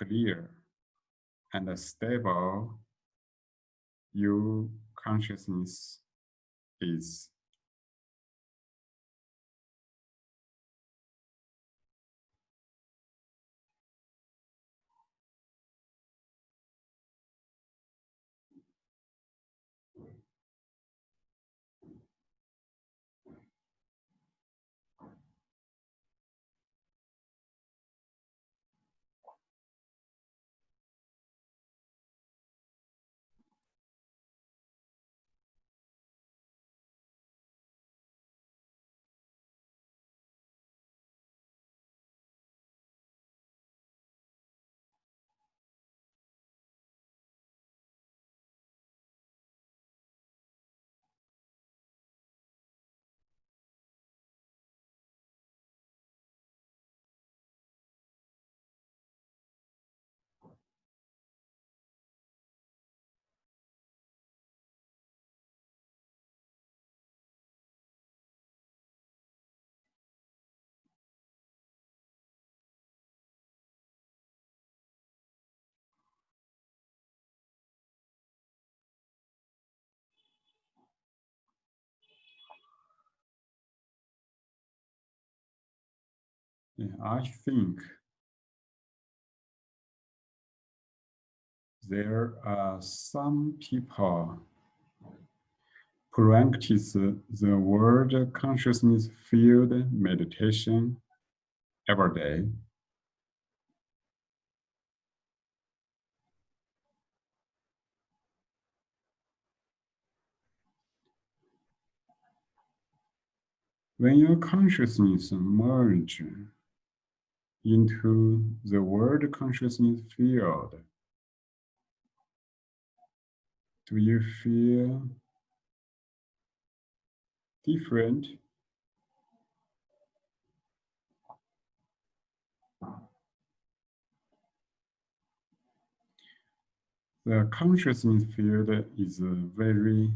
clear and stable your consciousness is. I think there are some people practice the world consciousness field meditation every day. When your consciousness merge into the world consciousness field, do you feel different? The consciousness field is very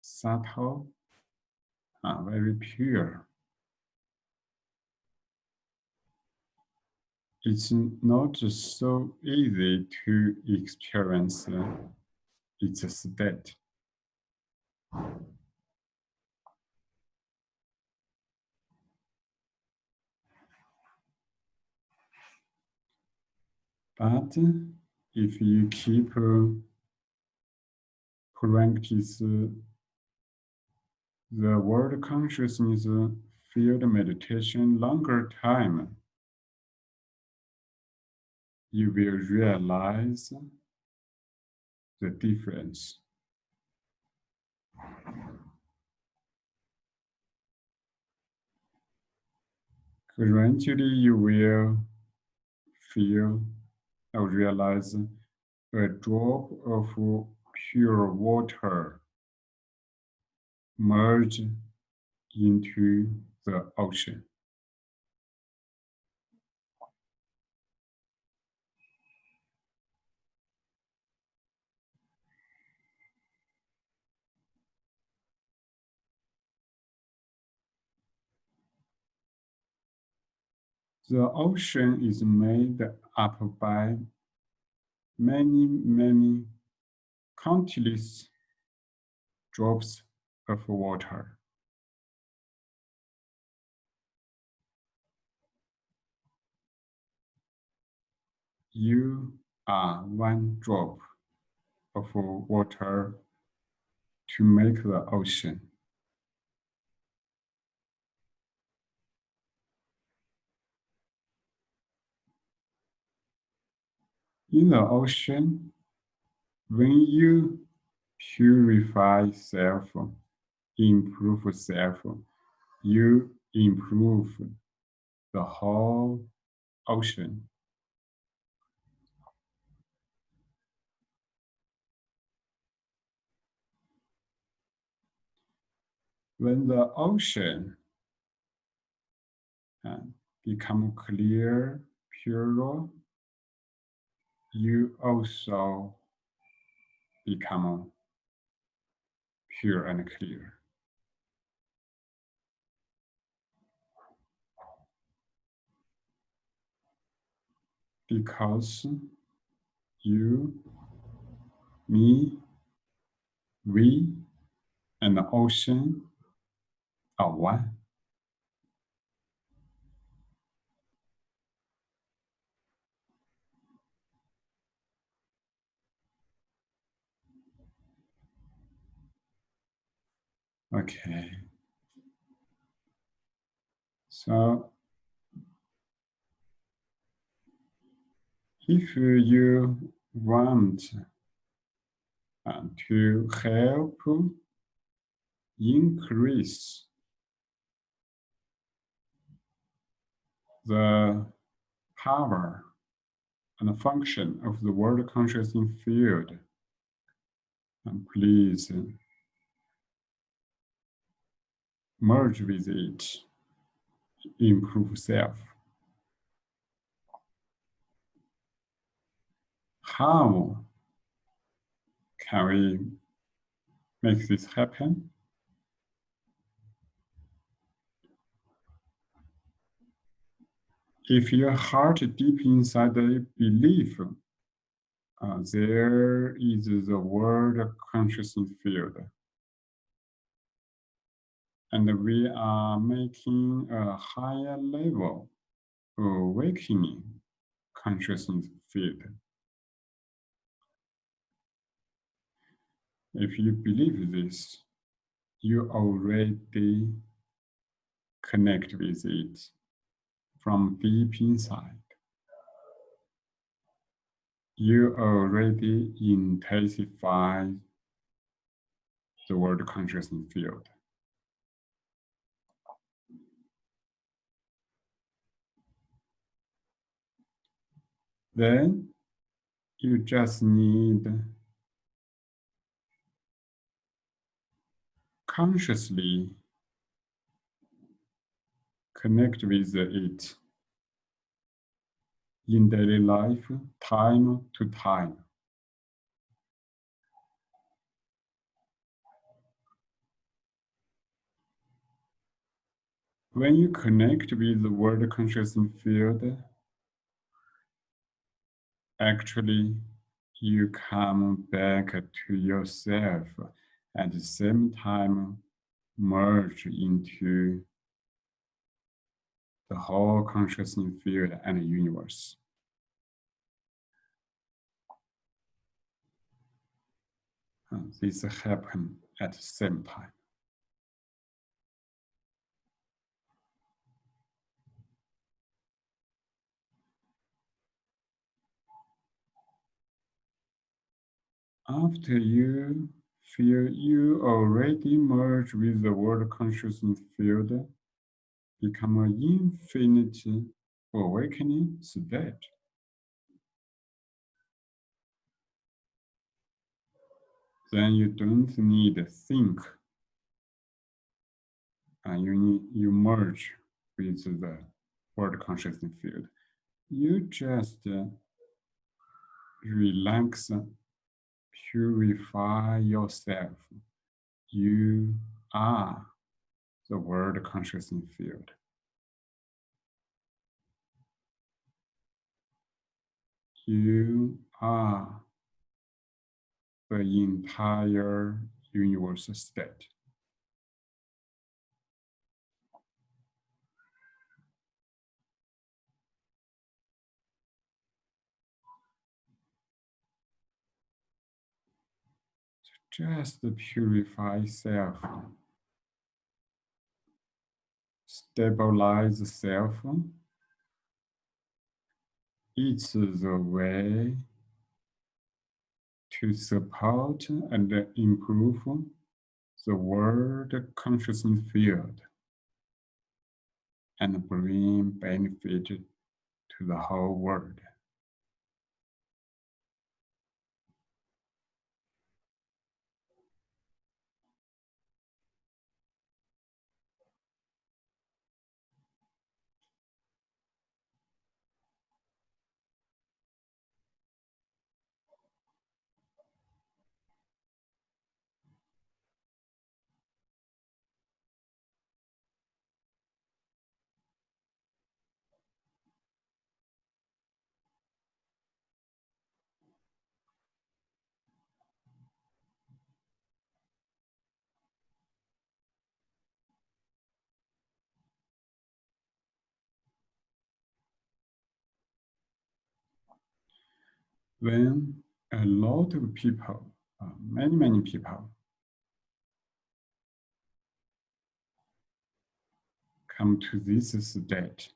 subtle, uh, very pure. It's not so easy to experience uh, its state. But if you keep uh, practice uh, the world consciousness field meditation longer time, you will realize the difference. Gradually, you will feel or realize a drop of pure water merge into the ocean. The ocean is made up by many, many countless drops of water. You are one drop of water to make the ocean. In the ocean, when you purify self, improve self, you improve the whole ocean. When the ocean uh, become clear, pure, you also become pure and clear. because you, me, we, and the ocean are one. Okay. So if you want to help increase the power and the function of the world consciousness field, and please merge with it, improve self. How can we make this happen? If your heart deep inside the belief, uh, there is the world consciousness field. And we are making a higher level awakening consciousness field. If you believe this, you already connect with it from deep inside. You already intensify the world consciousness field. Then you just need consciously connect with it. In daily life, time to time. When you connect with the world consciousness field, actually you come back to yourself at the same time merge into the whole consciousness field and universe. And this happen at the same time. After you feel you already merge with the world consciousness field, become an infinite awakening state. Then you don't need to think. And you need you merge with the world consciousness field. You just uh, relax, purify yourself. You are the world consciousness field. You are the entire universe state. Just purify self stabilize self. It's the way to support and improve the world consciousness field and bring benefit to the whole world. Then a lot of people, uh, many, many people come to this state.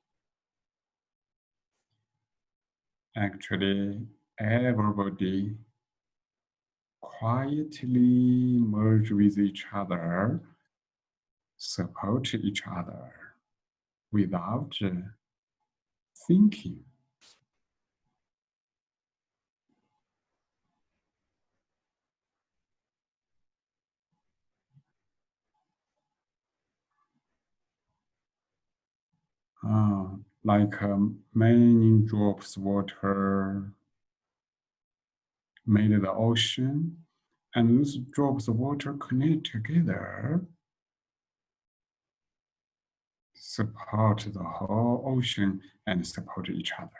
Actually, everybody quietly merge with each other, support each other without thinking. Uh, like um, many drops of water made the ocean, and those drops of water connect together, support the whole ocean and support each other.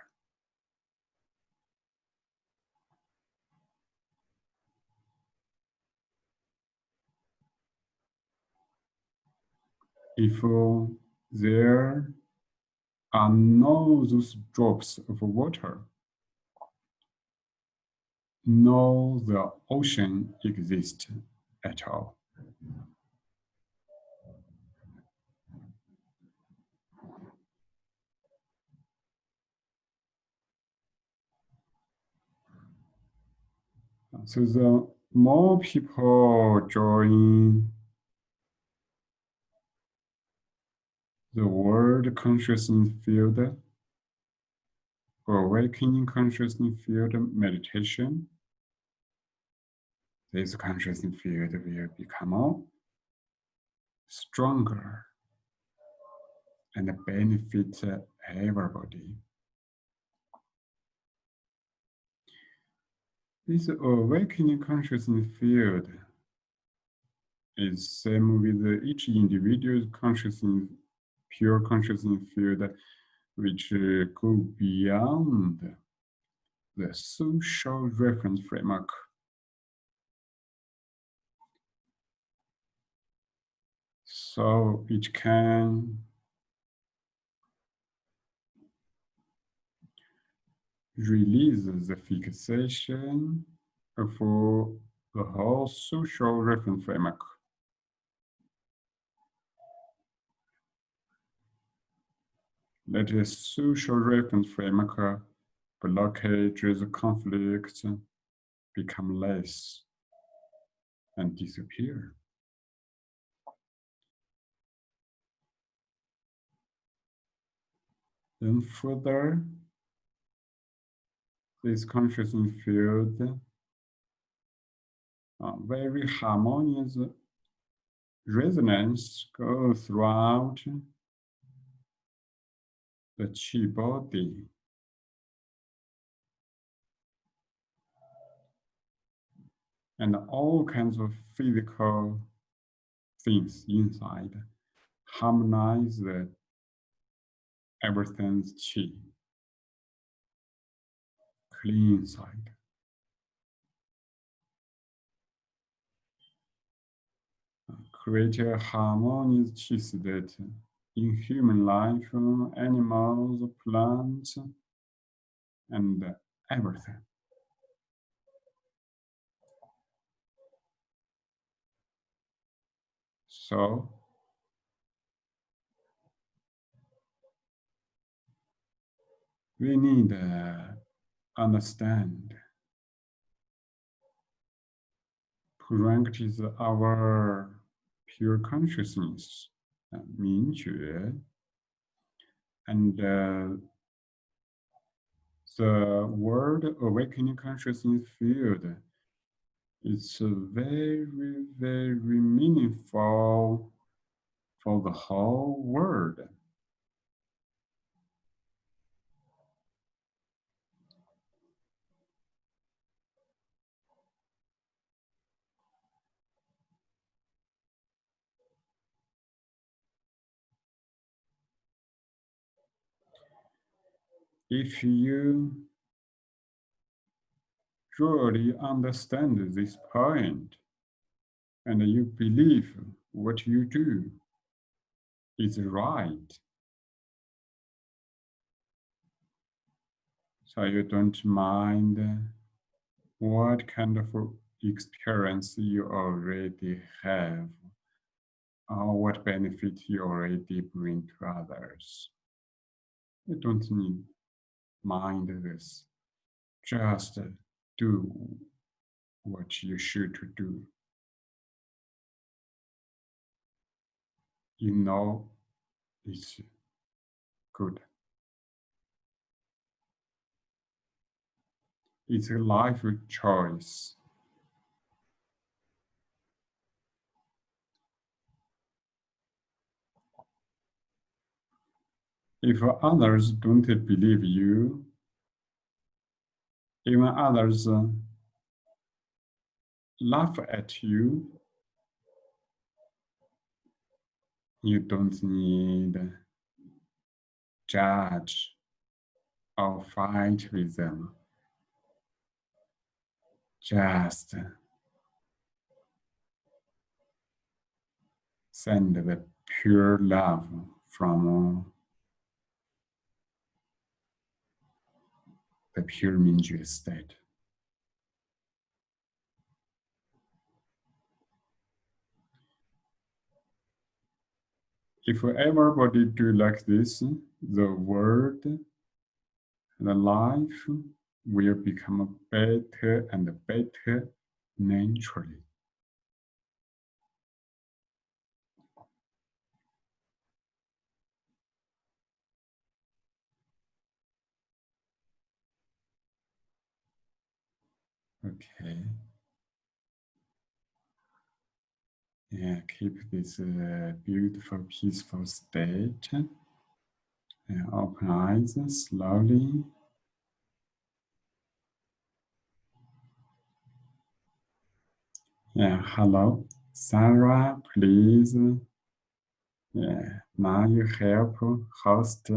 If there are no those drops of water, no the ocean exists at all. So the more people join the world consciousness field awakening consciousness field meditation, this consciousness field will become stronger and benefit everybody. This awakening consciousness field is same with each individual's consciousness, pure consciousness field, which uh, go beyond the social reference framework So it can release the fixation for the whole social reference framework. Let the social reference framework blockages conflicts become less and disappear. Then further, this consciousness field uh, very harmonious resonance go throughout the chi body. And all kinds of physical things inside harmonize the everything's chi. Clean inside. Create a harmonious chi state in human life, animals, plants, and everything. So we need to uh, understand practice our pure consciousness, 明觉, and uh, the word awakening consciousness field is very, very meaningful for the whole world. If you truly understand this point and you believe what you do is right, so you don't mind what kind of experience you already have or what benefit you already bring to others. You don't need mind this. Just do what you should do. You know it's good. It's a life choice. If others don't believe you, even others uh, laugh at you, you don't need judge or fight with them. Just send the pure love from the pure Mingjue state. If everybody do like this, the world, the life will become better and better naturally. Okay. Yeah, keep this uh, beautiful, peaceful state. And open eyes slowly. Yeah, hello. Sarah, please. Yeah, now you help host.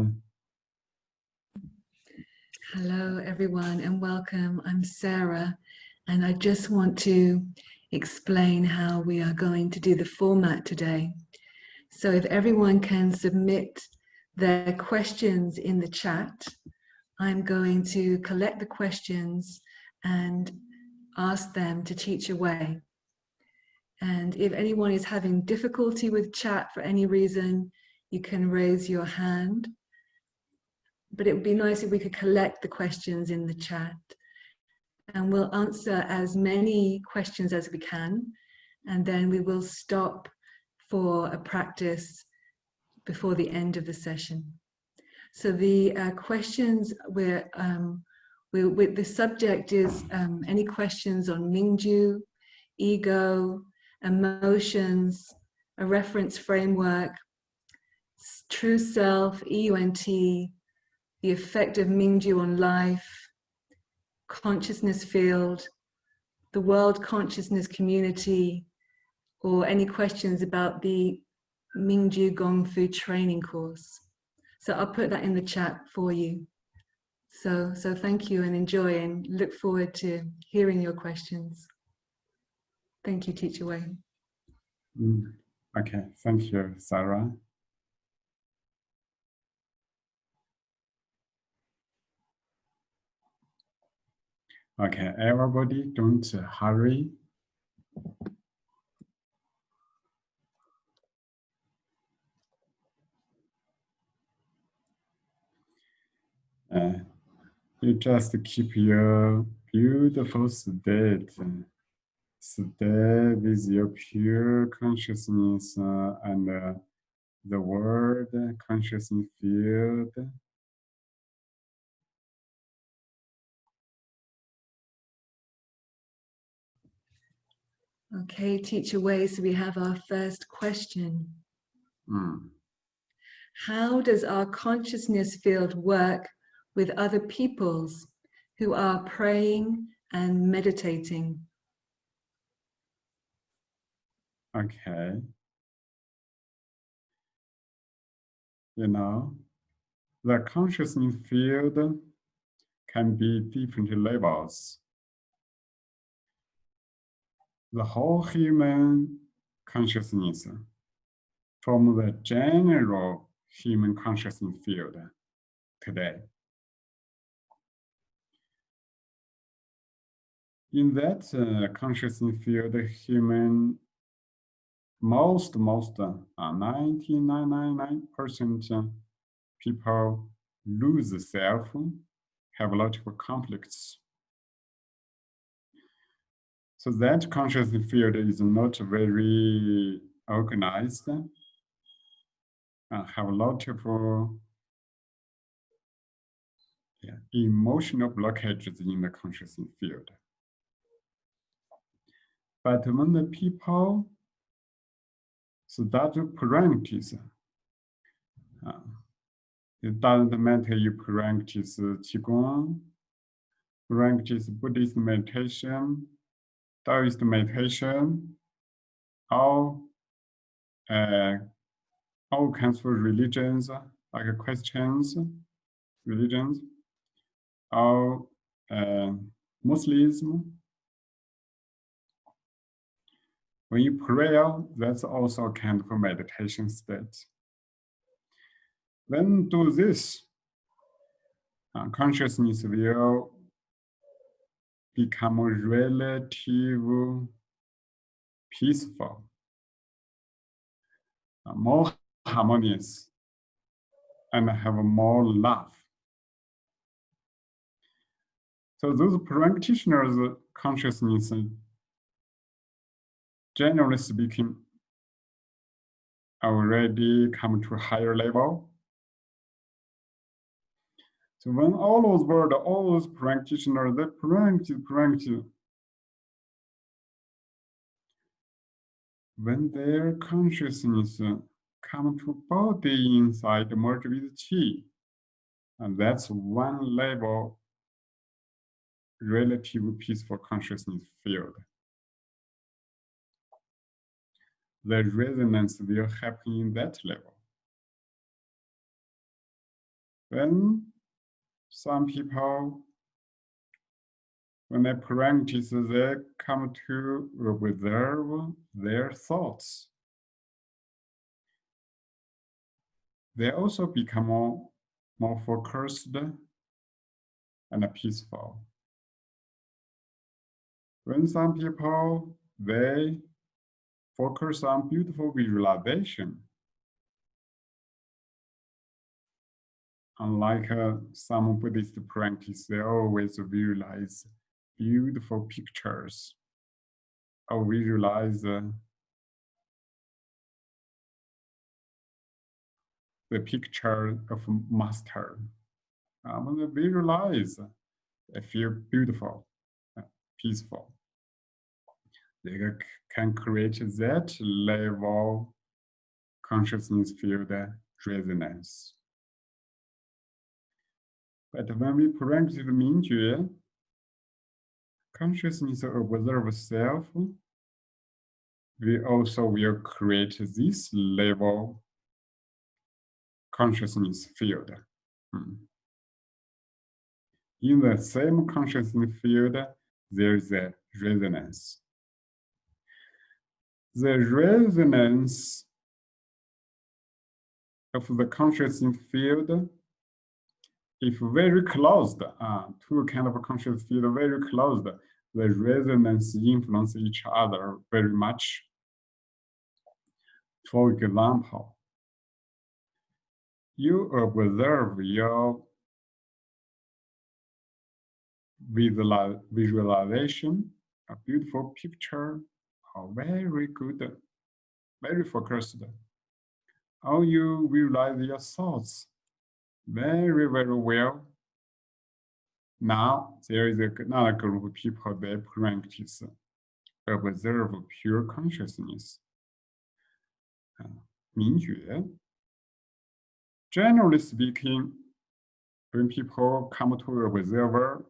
Hello, everyone, and welcome. I'm Sarah, and I just want to explain how we are going to do the format today. So if everyone can submit their questions in the chat, I'm going to collect the questions and ask them to teach away. And if anyone is having difficulty with chat for any reason, you can raise your hand. But it would be nice if we could collect the questions in the chat. And we'll answer as many questions as we can. And then we will stop for a practice before the end of the session. So the uh, questions we're, um, we, we, the subject is um, any questions on Mingjue, ego, emotions, a reference framework, true self, EUNT, the effect of Mingjue on life, consciousness field, the world consciousness community, or any questions about the Mingjue Gong Fu training course. So I'll put that in the chat for you. So, so thank you and enjoy and look forward to hearing your questions. Thank you, Teacher Wayne. Mm, okay, thank you, Sarah. Okay, everybody don't hurry. Uh, you just keep your beautiful state stay with your pure consciousness uh, and uh, the world consciousness field. Okay, teacher Wei, so we have our first question. Mm. How does our consciousness field work with other peoples who are praying and meditating? Okay. You know, the consciousness field can be different levels. The whole human consciousness from the general human consciousness field today. in that uh, consciousness field, human, most, most, uh, 99.99% uh, people lose the self, have a lot of conflicts. So that consciousness field is not very organized, uh, have a lot of uh, yeah, emotional blockages in the consciousness field. But when the people start to practice, uh, it doesn't matter you practice Qigong, practice Buddhist meditation, Taoist meditation, all, uh, all kinds of religions, like Christians, religions, or uh, Muslims, When you pray, that's also a kind of meditation state. When do this, uh, consciousness will become relative peaceful, more harmonious, and have more love. So those practitioners' consciousness generally speaking, already come to a higher level. So when all those world, all those practitioners, they practice, practice. When their consciousness uh, come to body inside merge with chi, and that's one level relative peaceful consciousness field. the resonance will happen in that level. When some people, when they practice, they come to observe their thoughts. They also become more, more focused and peaceful. When some people, they focus on beautiful visualization. Unlike uh, some Buddhist practice, they always visualize beautiful pictures or visualize uh, the picture of master. Um, when they visualize, they feel beautiful, uh, peaceful. They can create that level consciousness field resonance. But when we practice the Mingjue, consciousness observe self, we also will create this level consciousness field. Hmm. In the same consciousness field, there is a resonance the resonance of the consciousness field if very closed, uh, two kind of conscious field very closed, the resonance influence each other very much. For example, you observe your visualization, a beautiful picture a very good, very focused. How you realize your thoughts very, very well. Now there is another group of people that practice observe pure consciousness. Uh. Generally speaking, when people come to observer,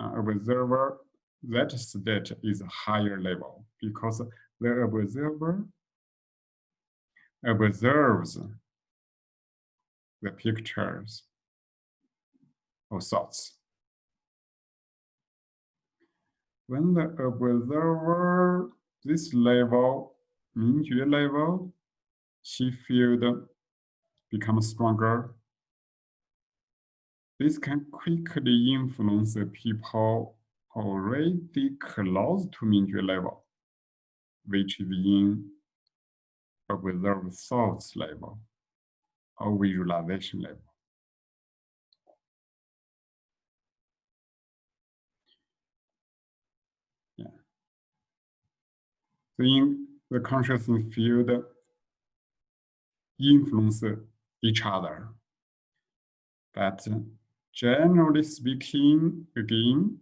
uh, observer that state is a higher level because the observer observes the pictures or thoughts. When the observer, this level, Mingjue level, chi field becomes stronger. This can quickly influence the people already close to Mingjue level, which is in observed thoughts level or visualization level. Yeah. So in the consciousness field influence each other. But uh, generally speaking, again,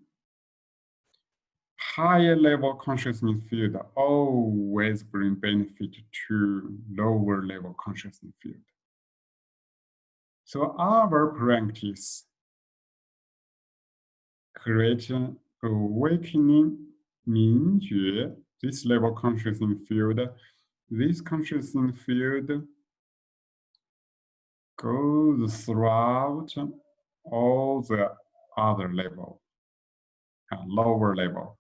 higher level consciousness field always bring benefit to lower level consciousness field. So our practice create awakening Mingjue, this level consciousness field, this consciousness field goes throughout all the other level, uh, lower level,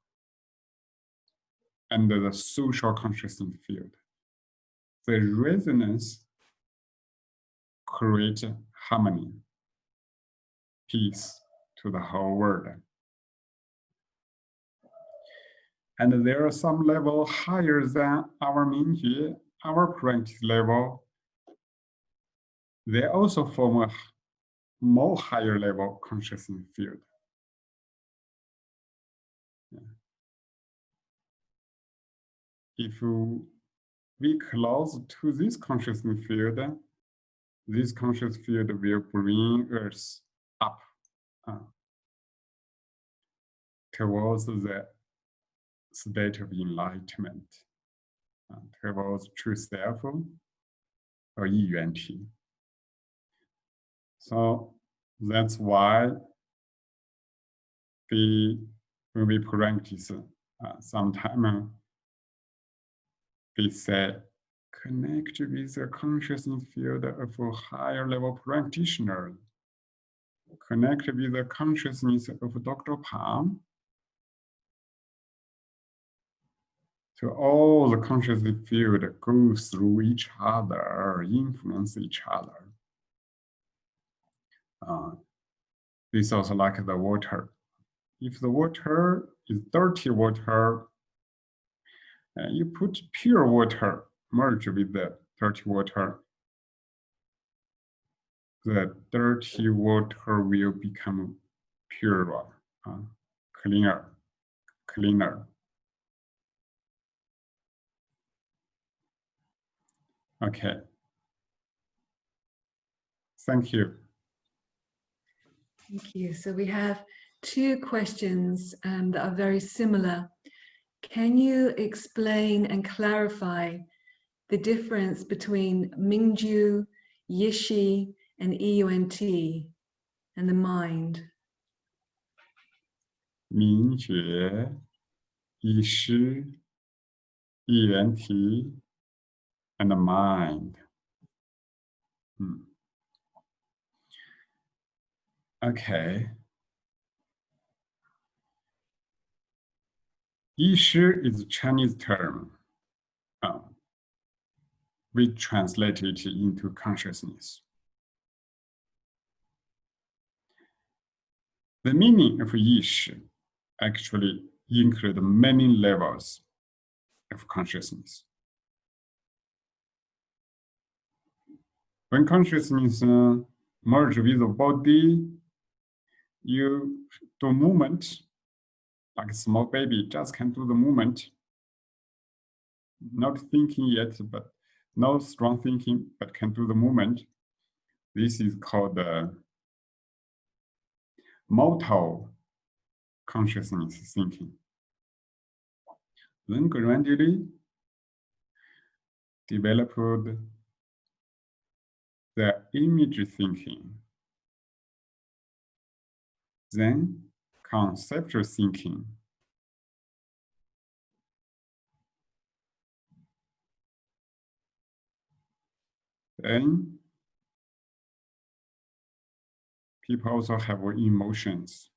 and the social consciousness field. The resonance create harmony, peace to the whole world. And there are some level higher than our Mingjue, our practice level. They also form a more higher level consciousness field. If we close to this consciousness field, this conscious field will bring us up uh, towards the state of enlightenment, uh, towards true self or yuan So that's why we, when we practice uh, sometime, we say connect with the consciousness field of a higher level practitioner. Connect with the consciousness of Dr. Pang. So all the consciousness field goes through each other, influence each other. Uh, this is also like the water. If the water is dirty water, uh, you put pure water merge with the dirty water, the dirty water will become purer, uh, cleaner, cleaner. Okay. Thank you. Thank you. So we have two questions um, that are very similar. Can you explain and clarify the difference between Mingjue, Yishi, and EUNT, and the mind. Mingjue, Yishi, EUNT, and the mind. Hmm. Okay. Yishi is a Chinese term. Oh, we translate it into consciousness. The meaning of yishi actually include many levels of consciousness. When consciousness uh, merge with the body, you do movement, like a small baby just can do the movement, not thinking yet, but no strong thinking, but can do the movement. This is called uh, motor consciousness thinking. Then gradually developed the image thinking. Then conceptual thinking. People also have emotions.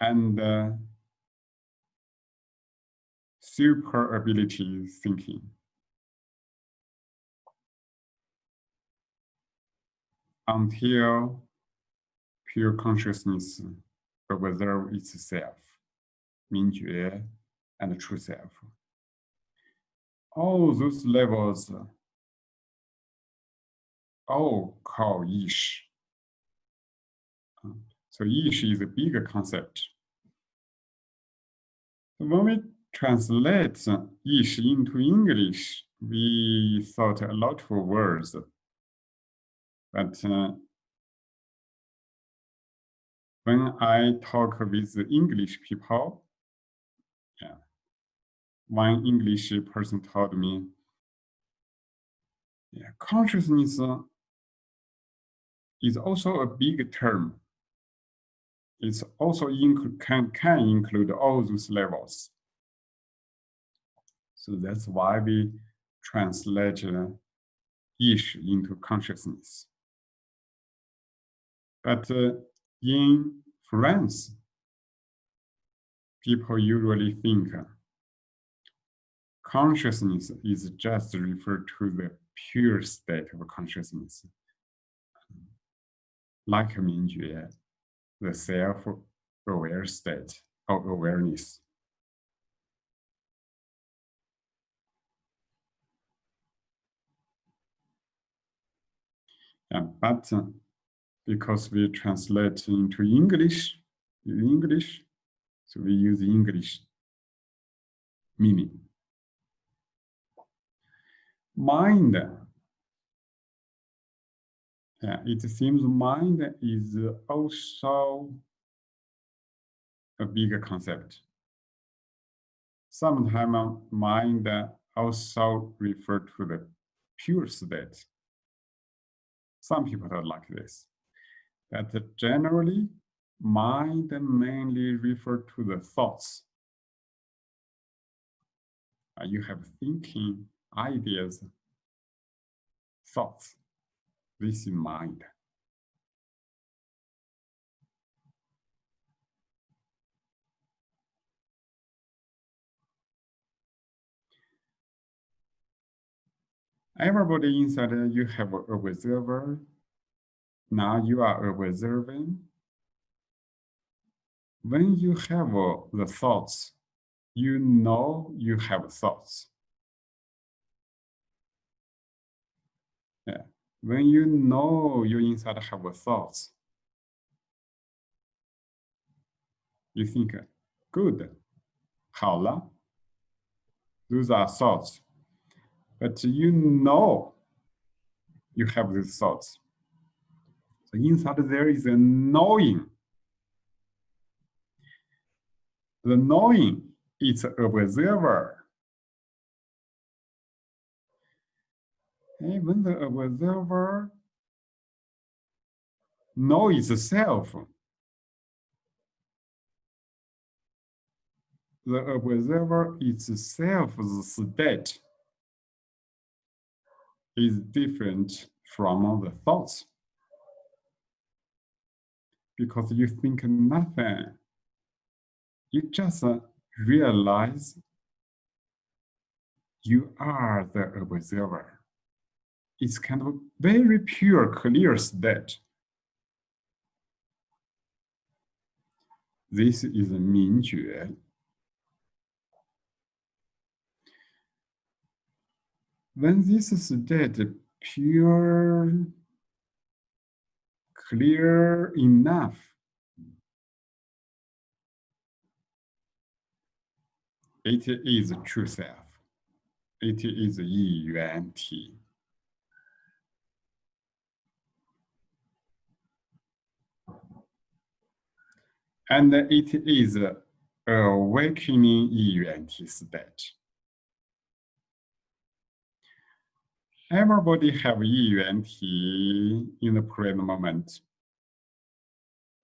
And uh, super ability thinking. Until pure consciousness observe itself, 明觉 and the true self all those levels all call ish. So ish is a bigger concept. When we translate ish into English, we thought a lot for words, but uh, when I talk with English people, one English person told me, yeah, consciousness is also a big term. It's also can, can include all those levels. So that's why we translate uh, ish into consciousness. But uh, in France, people usually think consciousness is just referred to the pure state of consciousness, like Mingjue, the self-aware state of awareness. Yeah, but uh, because we translate into English, English, so we use English meaning. Mind. Yeah, it seems mind is also a bigger concept. Sometimes mind also refer to the pure state. Some people are like this. But generally, mind mainly refer to the thoughts. You have thinking, ideas, thoughts. This is mind. Everybody inside you have a observer. Now you are observing. When you have uh, the thoughts, you know you have thoughts. When you know you inside have thoughts, you think, good, 好了. Those are thoughts but you know you have these thoughts. So inside there is a knowing. The knowing is observer. And when the observer knows itself, the observer itself's state is different from the thoughts. Because you think nothing. You just uh, realize you are the observer. It's kind of very pure, clear state. This is a Mingjue. when this state pure, clear enough, it is true self. It is Yi Yuan Ti. and it is a awakening you anticipate. Everybody have Yi Yuan Ti in the present moment,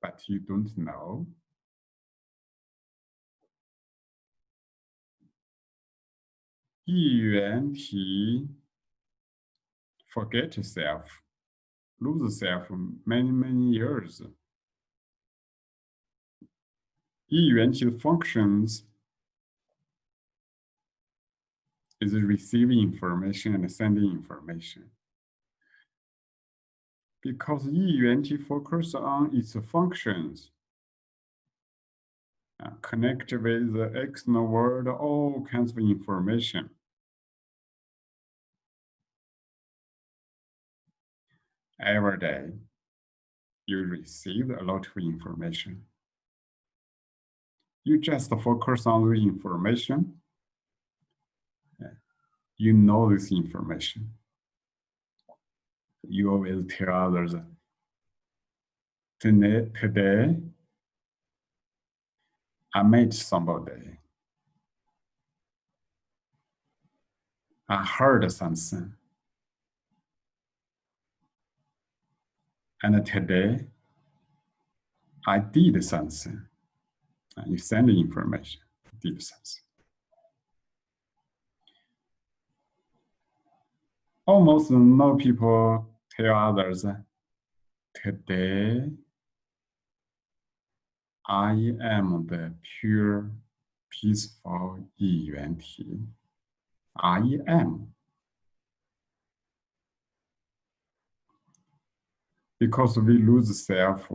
but you don't know. Yi Yuan Ti forget yourself, lose self many, many years Yi functions is receiving information and sending information. because Yi Yuan Ti focus on its functions. Uh, connect with the external world all kinds of information. Every day, you receive a lot of information. You just focus on the information. You know this information. You always tell others, today, I met somebody. I heard something. And today, I did something. You send the information, did something. Almost no people tell others, today, I am the pure, peaceful Yuan I am. because we lose self,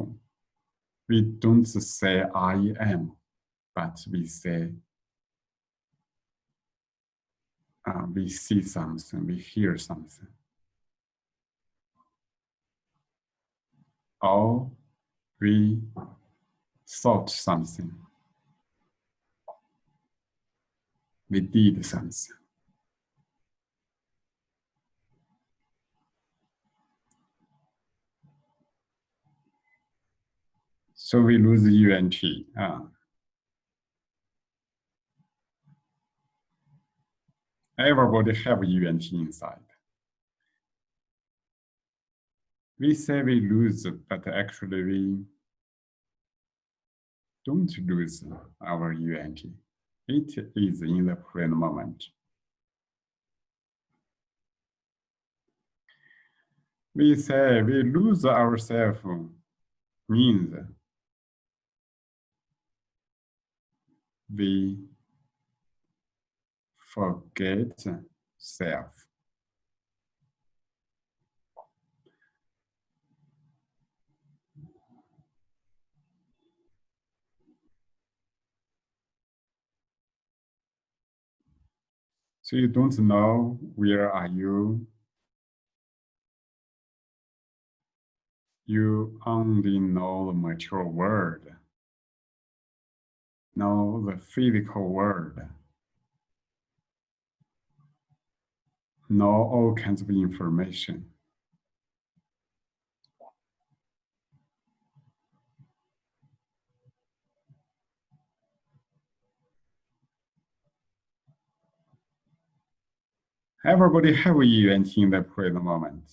we don't say I am, but we say uh, we see something, we hear something. Or we thought something. We did something. So we lose Yi Yuan Ti. Uh, everybody have Yi Yuan Ti inside. We say we lose, but actually we don't lose our Yi Yuan Ti. It is in the present moment. We say we lose ourselves means we forget self. So you don't know where are you. You only know the material world know the physical world, know all kinds of information. Everybody have Yi Yuan Ti in the present moment.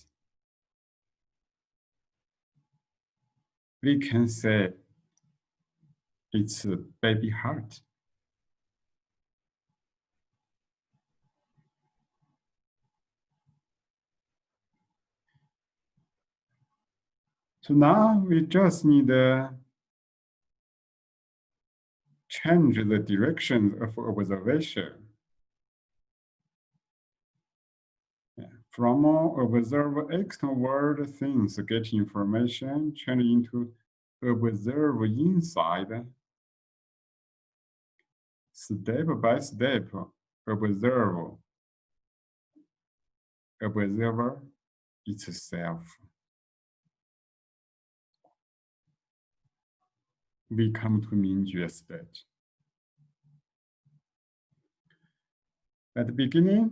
We can say it's a baby heart. So now we just need to change the direction of observation. From observe external world things, get information, change into observe inside step by step observe observer itself. We come to Mingjue stage. At the beginning,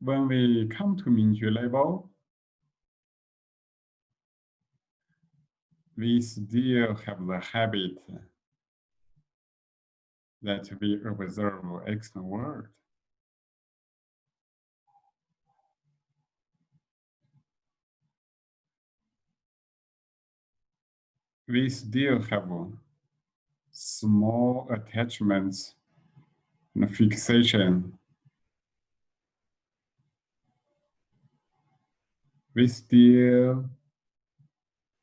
when we come to Mingjue level, we still have the habit that we observe external world. We still have small attachments and fixation. We still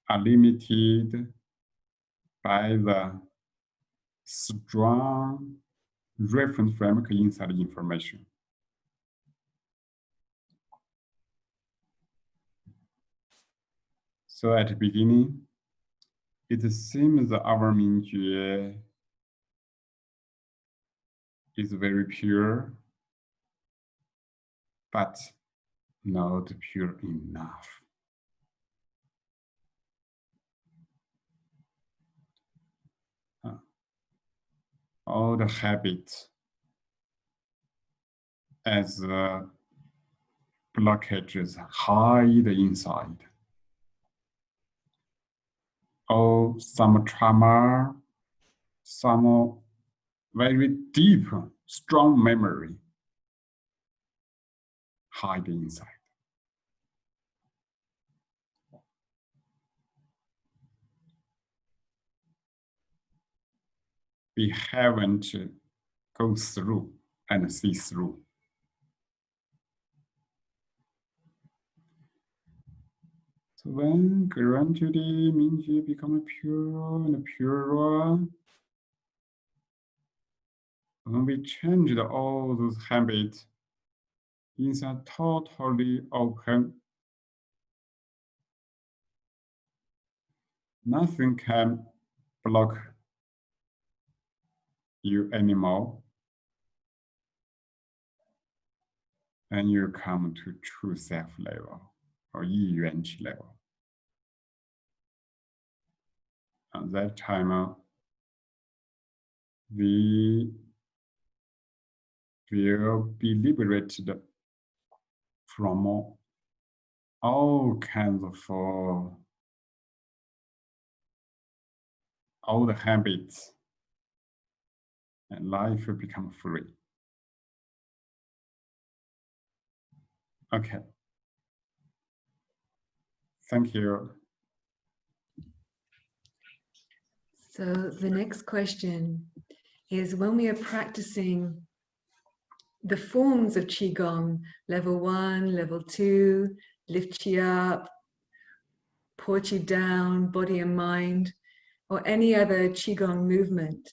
are limited by the strong reference framework inside the information. So at the beginning, it seems that our Mingjue is very pure, but not pure enough. All the habits as the blockages hide inside. Or some trauma, some very deep, strong memory hide inside. We haven't go through and see through. So when gradually Mingjue become a pure and a purer, when we changed all those habits, inside totally open, nothing can block you anymore. And you come to true self level or Yi level. At that time, uh, we will be liberated from all kinds of uh, all the habits and life will become free. Okay. Thank you. So the next question is when we are practicing the forms of Qigong, level one, level two, lift you up, put you down, body and mind, or any other Qigong movement,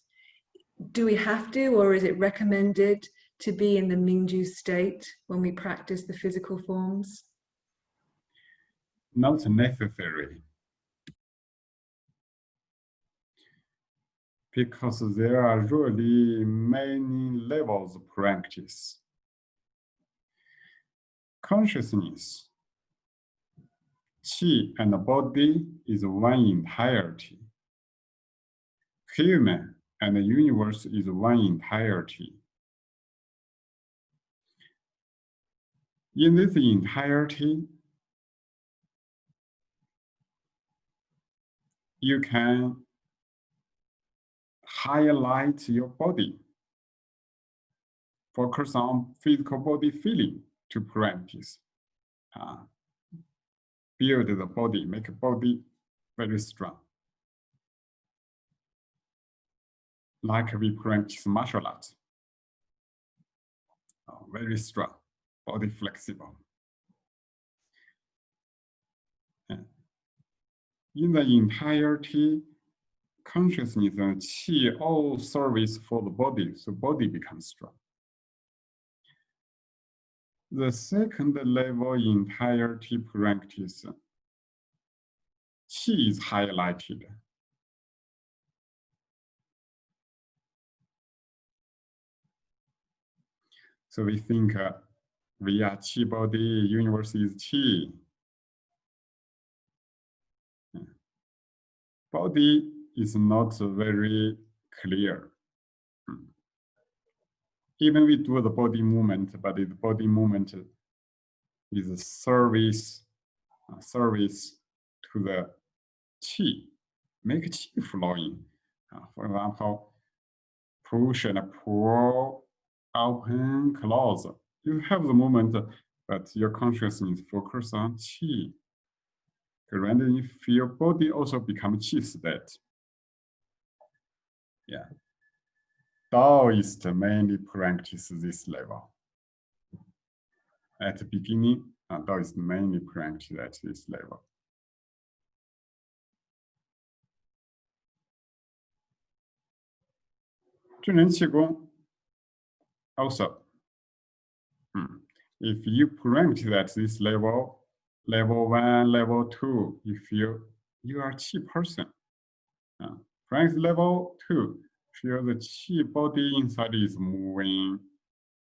do we have to, or is it recommended to be in the Mingjue state when we practice the physical forms? Not necessary. Because there are really many levels of practice. Consciousness, Qi and body is one entirety. Human and the universe is one entirety. In this entirety, you can highlight your body. Focus on physical body feeling to practice. Uh, build the body, make body very strong. Like we practice martial arts. Oh, uh, very strong, body flexible. In the entirety, consciousness and qi all service for the body, so body becomes strong. The second level entirety practice, qi is highlighted So we think uh, we are Qi body, universe is Qi. Body is not very clear. Even we do the body movement, but the body movement is a service, a service to the qi, make qi flowing. Uh, for example, push and pull open, close. You have the moment, but your consciousness focus on qi. You feel body also become qi state. Yeah. Taoist mainly practice this level. At the beginning, uh, Taoist mainly practice at this level. Qigong also, hmm, if you at this level, level one, level two, if you you are qi person. Uh, Frank level two, feel the qi body inside is moving.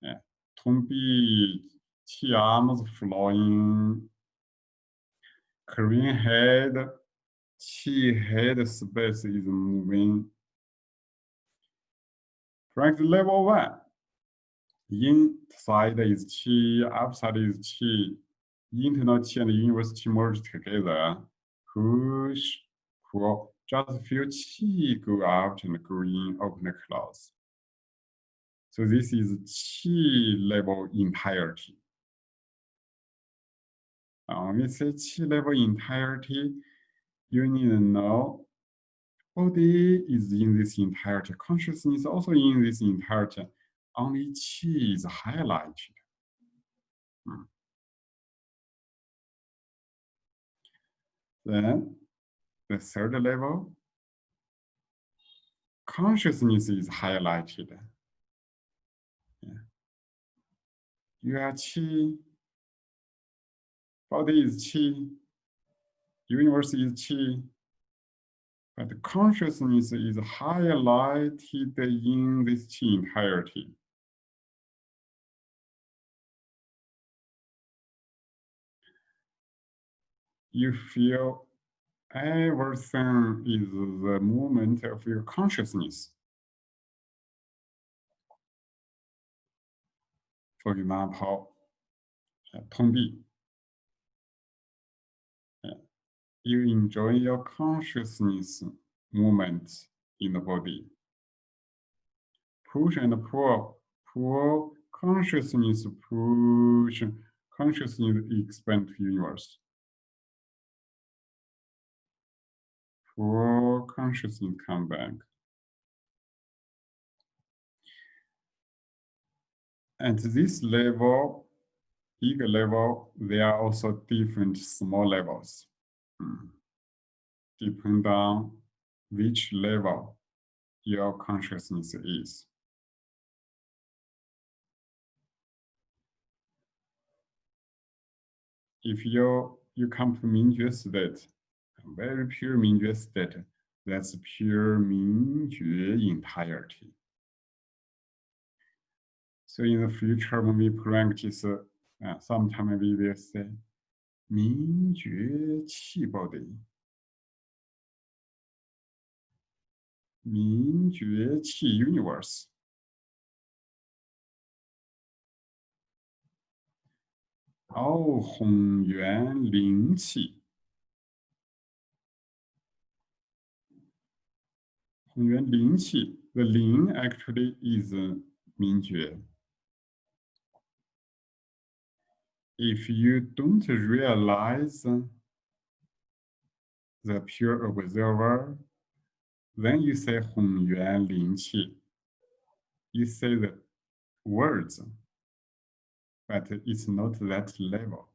Uh, Tumbi, qi arms flowing. Korean head, qi head space is moving. Frank level one, inside is qi, outside is qi, internal qi and universe qi merge together. Push, pull, just feel qi go out and go in, open and close. So this is qi level entirety. Uh, when we say qi level entirety, you need to know body is in this entirety, consciousness also in this entirety, only qi is highlighted. Hmm. Then the third level, consciousness is highlighted. Yeah. You are qi, body is qi, universe is qi, but consciousness is highlighted in this qi entirety. You feel everything is the movement of your consciousness. For example, uh, Tongbi, uh, you enjoy your consciousness movement in the body. Push and pull, pull, consciousness push, consciousness expand to universe. For consciousness come back. At this level, big level, there are also different small levels. Hmm. Depend on which level your consciousness is. If you you come to Mingjue state, very pure mean just that that's pure mean entirety. So in the future, when we practice, uh, sometimes we will say, 明觉气 body. 明觉气 universe. Oh, 混元灵气.元灵气, the Ling actually is a Mingjue. If you don't realize the pure observer, then you say Hunyuan Ling Qi. You say the words, but it's not that level.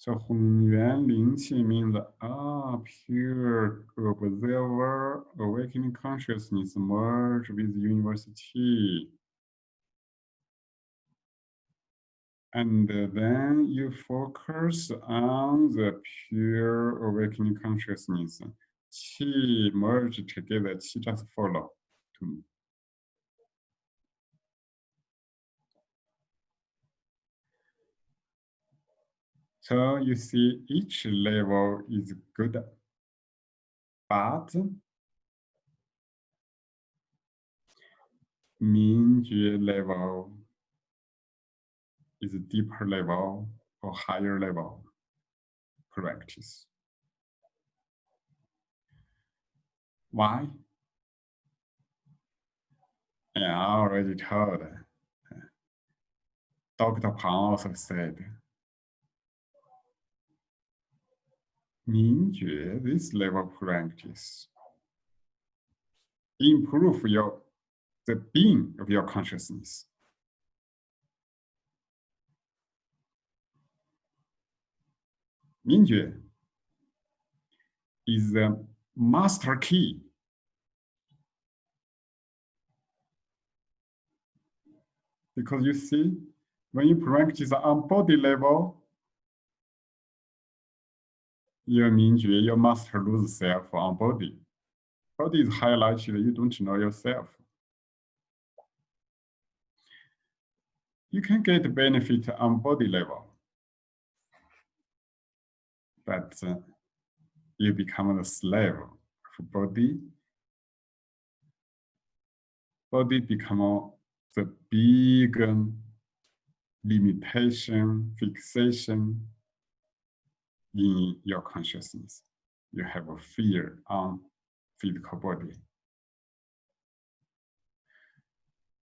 So Hunyuan Ling Qi means ah, pure observer, awakening consciousness merge with university. And then you focus on the pure awakening consciousness. Qi merge together, qi just follow to me. So you see each level is good, but Mingjue level is a deeper level or higher level practice. Why? Yeah, I already told. Dr. Pang also said, Mingjue, this level practice, improve your the being of your consciousness. Mingjue is the master key Because you see, when you practice on body level, your Mingjue, you must lose self on body. Body is highlighted, you don't know yourself. You can get benefit on body level, but uh, you become a slave of body. Body become the big limitation, fixation in your consciousness. You have a fear on physical body.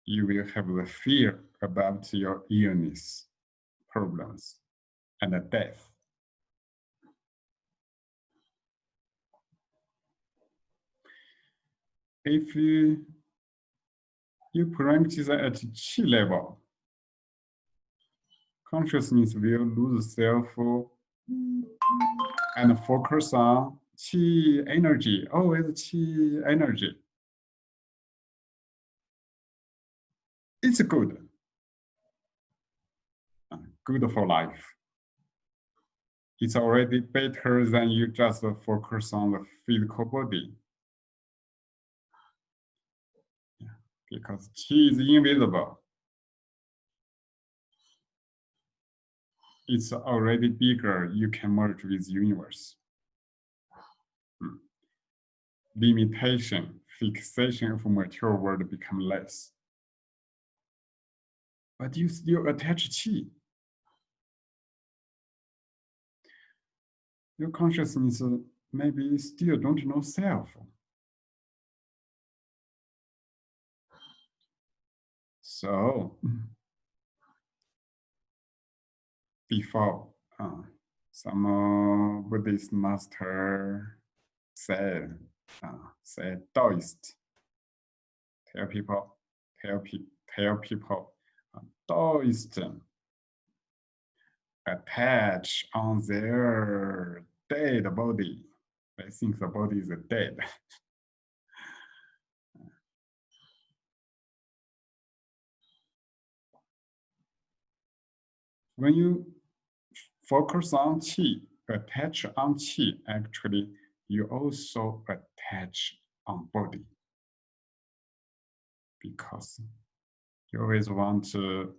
You will have the fear about your illness, problems, and death. If you, you practice at chi level, consciousness will lose self and focus on qi energy, oh, always qi energy. It's good. Good for life. It's already better than you just focus on the physical body. Because qi is invisible. It's already bigger, you can merge with universe. Hmm. Limitation, fixation of material world become less. But you still attach chi. Your consciousness maybe still don't know self. So, before uh, some uh, Buddhist master said, uh, said Taoist, tell people, tell, pe tell people, uh, Taoist attach on their dead body. They think the body is dead. when you focus on qi, attach on qi, actually, you also attach on body. Because you always want to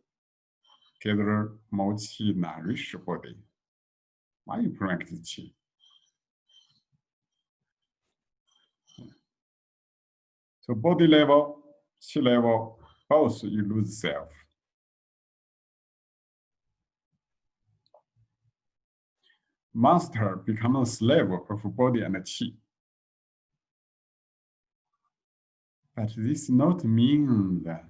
gather more qi, nourish body. Why you practice qi? So body level, qi level, both you lose self. Master become a slave of body and chi. But this not mean that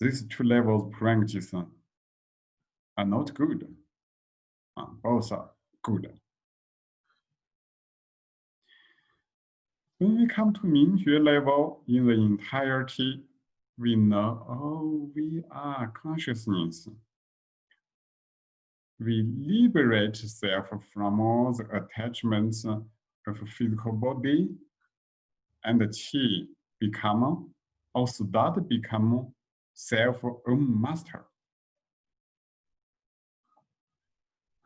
these two levels practice are not good. Both are good. When we come to Mingjue level in the entirety, we know, oh, we are consciousness we liberate self from all the attachments of physical body and the chi become also that become self own master.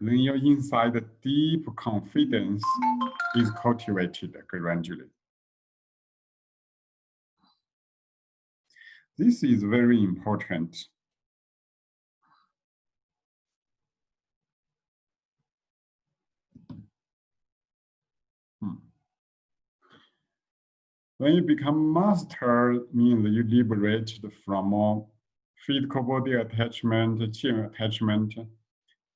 Then your inside deep confidence is cultivated gradually. This is very important When you become master, means you liberated from all physical body attachment, chi attachment.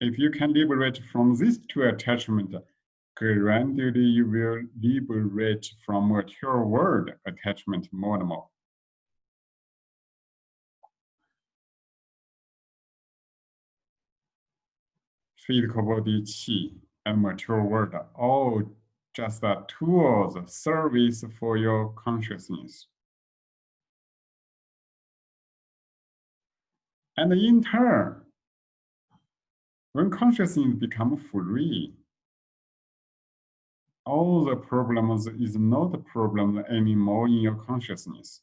If you can liberate from these two attachment, gradually you will liberate from material world attachment more and more. Physical body, chi, and material world all just a tool, the service for your consciousness. And in turn, when consciousness becomes free, all the problems is not a problem anymore in your consciousness.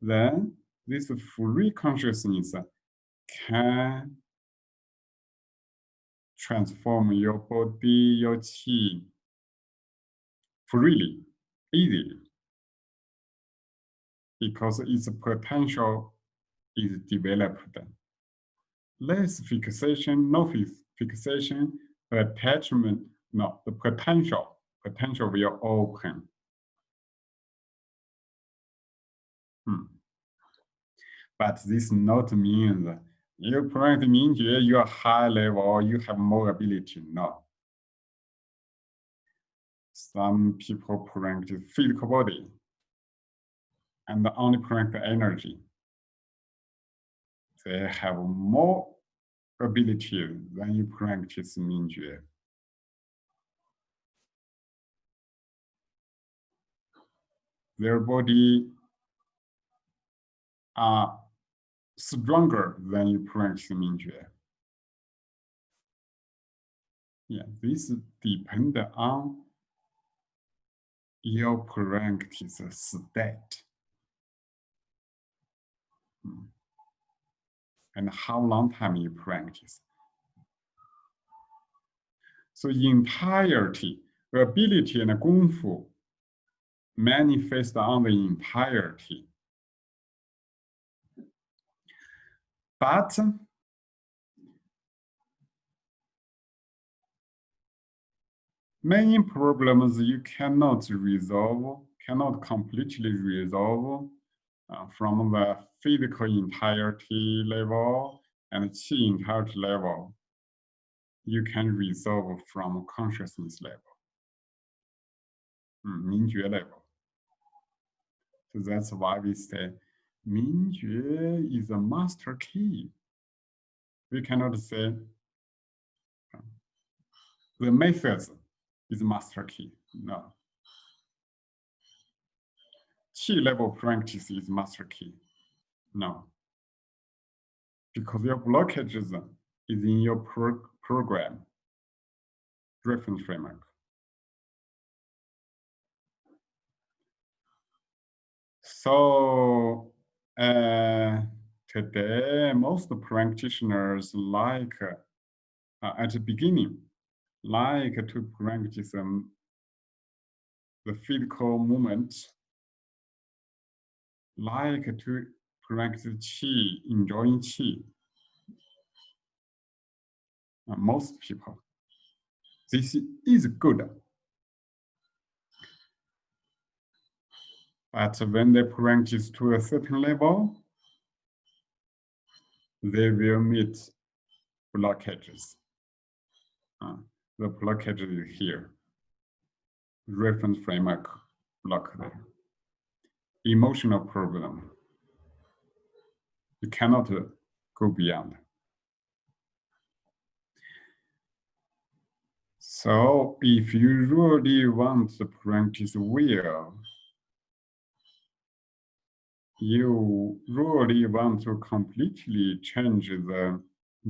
Then this free consciousness can transform your body, your chi freely, easily, because its potential is developed. Less fixation, no fixation, attachment, no, the potential, potential will open. Hmm. But this not means you practice Mingjue, you are high level, you have more ability. No. Some people practice physical body and only practice energy. They have more ability than you practice Mingjue. Their body are stronger than you practice Mingjue. Yeah, this depends on your practice state. Hmm. And how long time you practice. So entirety, ability and gongfu manifest on the entirety. But many problems you cannot resolve, cannot completely resolve uh, from the physical entirety level and chi entirety level. You can resolve from consciousness level, mm, 明觉 level. So that's why we say Mingjue is a master key. We cannot say the methods is master key. No. Chi level practice is master key. No. Because your blockages is in your pro program, reference framework. So uh, today, most practitioners like uh, at the beginning, like to practice the physical movement, like to practice qi, enjoying qi. Uh, most people. This is good. But when they practice to a certain level, they will meet blockages. Uh, the blockage is here. Reference framework block there. Emotional problem. You cannot uh, go beyond. So if you really want to practice well, you really want to completely change the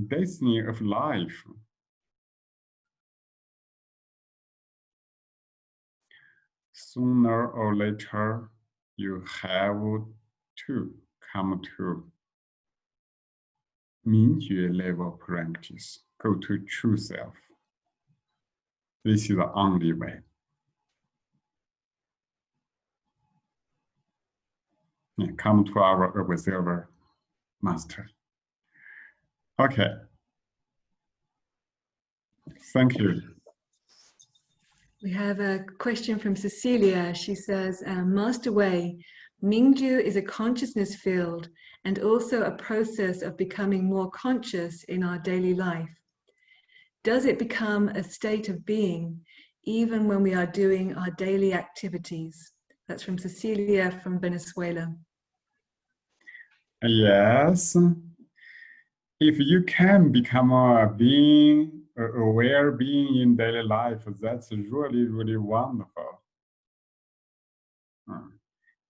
destiny of life, sooner or later, you have to come to Mingjue level practice, go to true self. This is the only way. come to our observer master. Okay. Thank you. We have a question from Cecilia. She says, um, Master Wei, Mingjue is a consciousness field and also a process of becoming more conscious in our daily life. Does it become a state of being even when we are doing our daily activities? That's from Cecilia from Venezuela. Yes. If you can become a being, aware being in daily life, that's really, really wonderful. Hmm.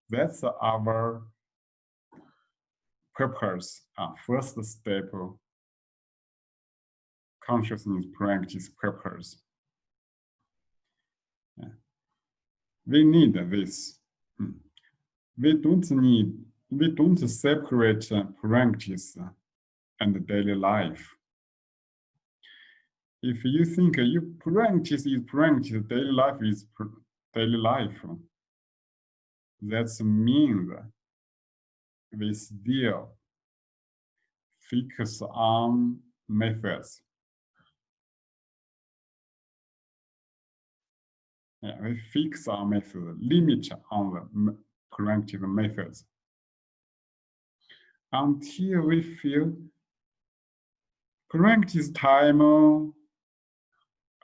That's our purpose, our first step consciousness practice purpose. We need this. Hmm. We don't need we don't separate practice and daily life. If you think you practice is practice, daily life is daily life, that means we still focus on methods. Yeah, we fix our method, limit on the corrective methods. Until we feel practice time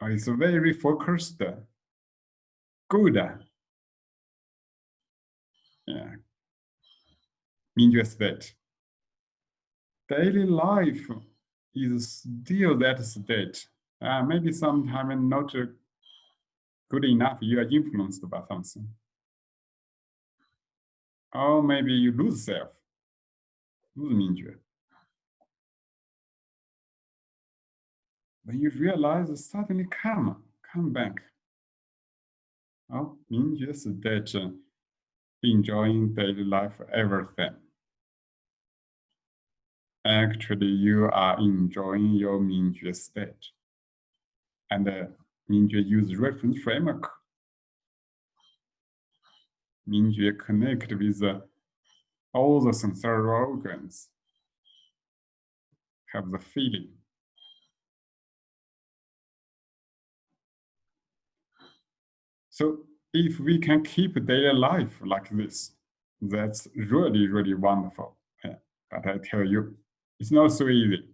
is very focused, good. Yeah, state. Daily life is still that state. Uh, maybe sometimes not good enough, you are influenced by something. Or maybe you lose self. When you realize, suddenly come, come back. Oh, 明觉 state, enjoying daily life, everything. Actually, you are enjoying your Mingjue state. And uh, Mingjue use reference framework. Mingjue connect with uh, all the sensory organs have the feeling. So if we can keep daily life like this, that's really, really wonderful. Yeah. But I tell you, it's not so easy.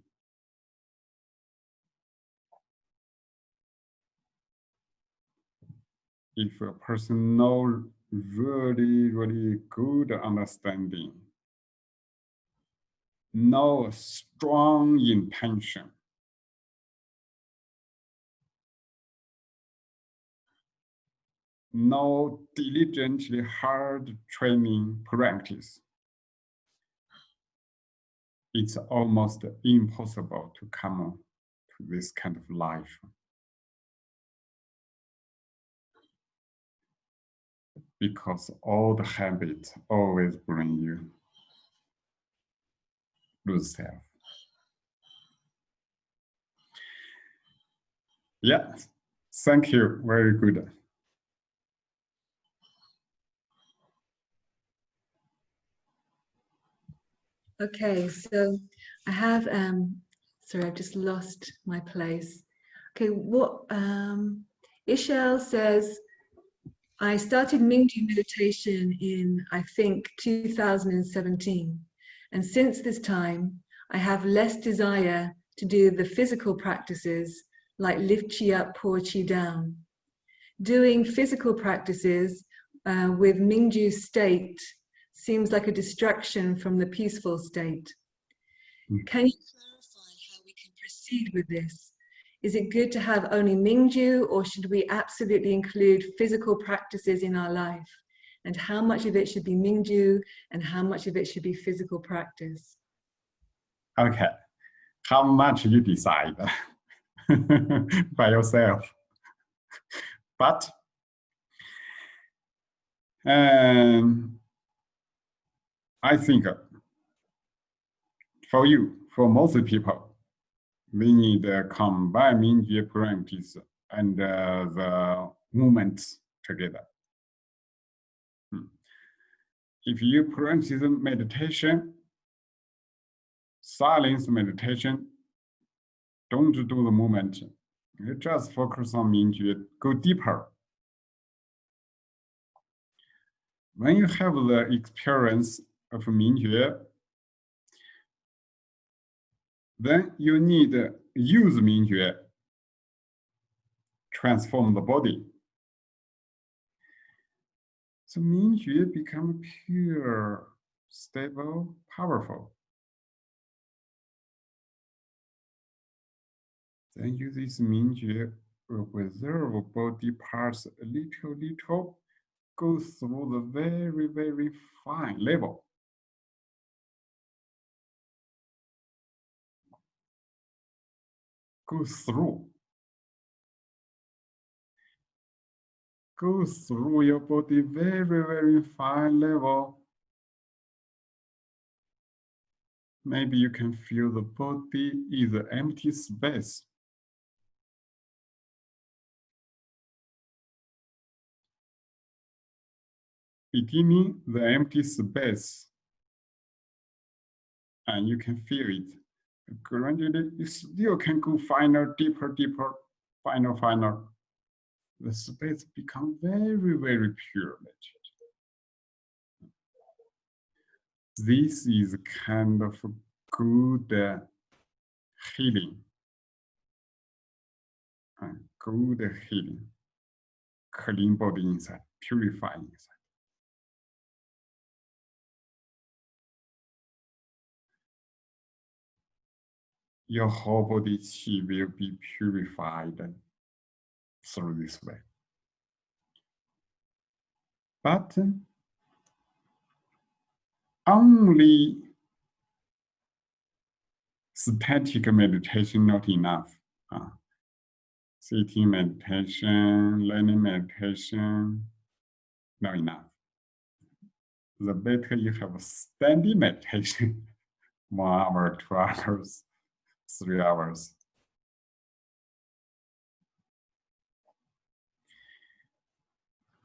If a person knows really, really good understanding. No strong intention. No diligently hard training practice. It's almost impossible to come to this kind of life. because all the habits always bring you lose self. Yeah, thank you. Very good. Okay, so I have, um, sorry, I've just lost my place. Okay, what, um, Ishel says, I started Mingjue meditation in, I think, 2017. And since this time, I have less desire to do the physical practices like lift chi up, pour chi down. Doing physical practices uh, with Mingjue state seems like a distraction from the peaceful state. Hmm. Can you clarify how we can proceed with this? Is it good to have only Mingjue or should we absolutely include physical practices in our life? And how much of it should be Mingjue and how much of it should be physical practice? Okay, how much you decide by yourself. But um, I think for you, for most people, we need uh, combine and uh, the movements together. Hmm. If you practice meditation, silence meditation, don't do the movement. You just focus on Mingjue, go deeper. When you have the experience Uh, of Mingjue, then you need use Mingjue, transform the body. So Mingjue become pure, stable, powerful. Then use this Mingjue will uh, preserve body parts a little, little, go through the very, very fine level. Go through. Go through your body very, very fine level. maybe you can feel the body is an empty space. Beginning the empty space, and you can feel it. Gradually, you still can go finer, deeper, deeper, finer, finer. The space become very, very pure. This is kind of good uh, healing. Uh, good healing. Clean body inside, purifying inside. Your whole body chi will be purified through this way. But only static meditation not enough. Uh, sitting meditation, learning meditation, not enough. The better you have standing meditation, one hour, two hours, three hours.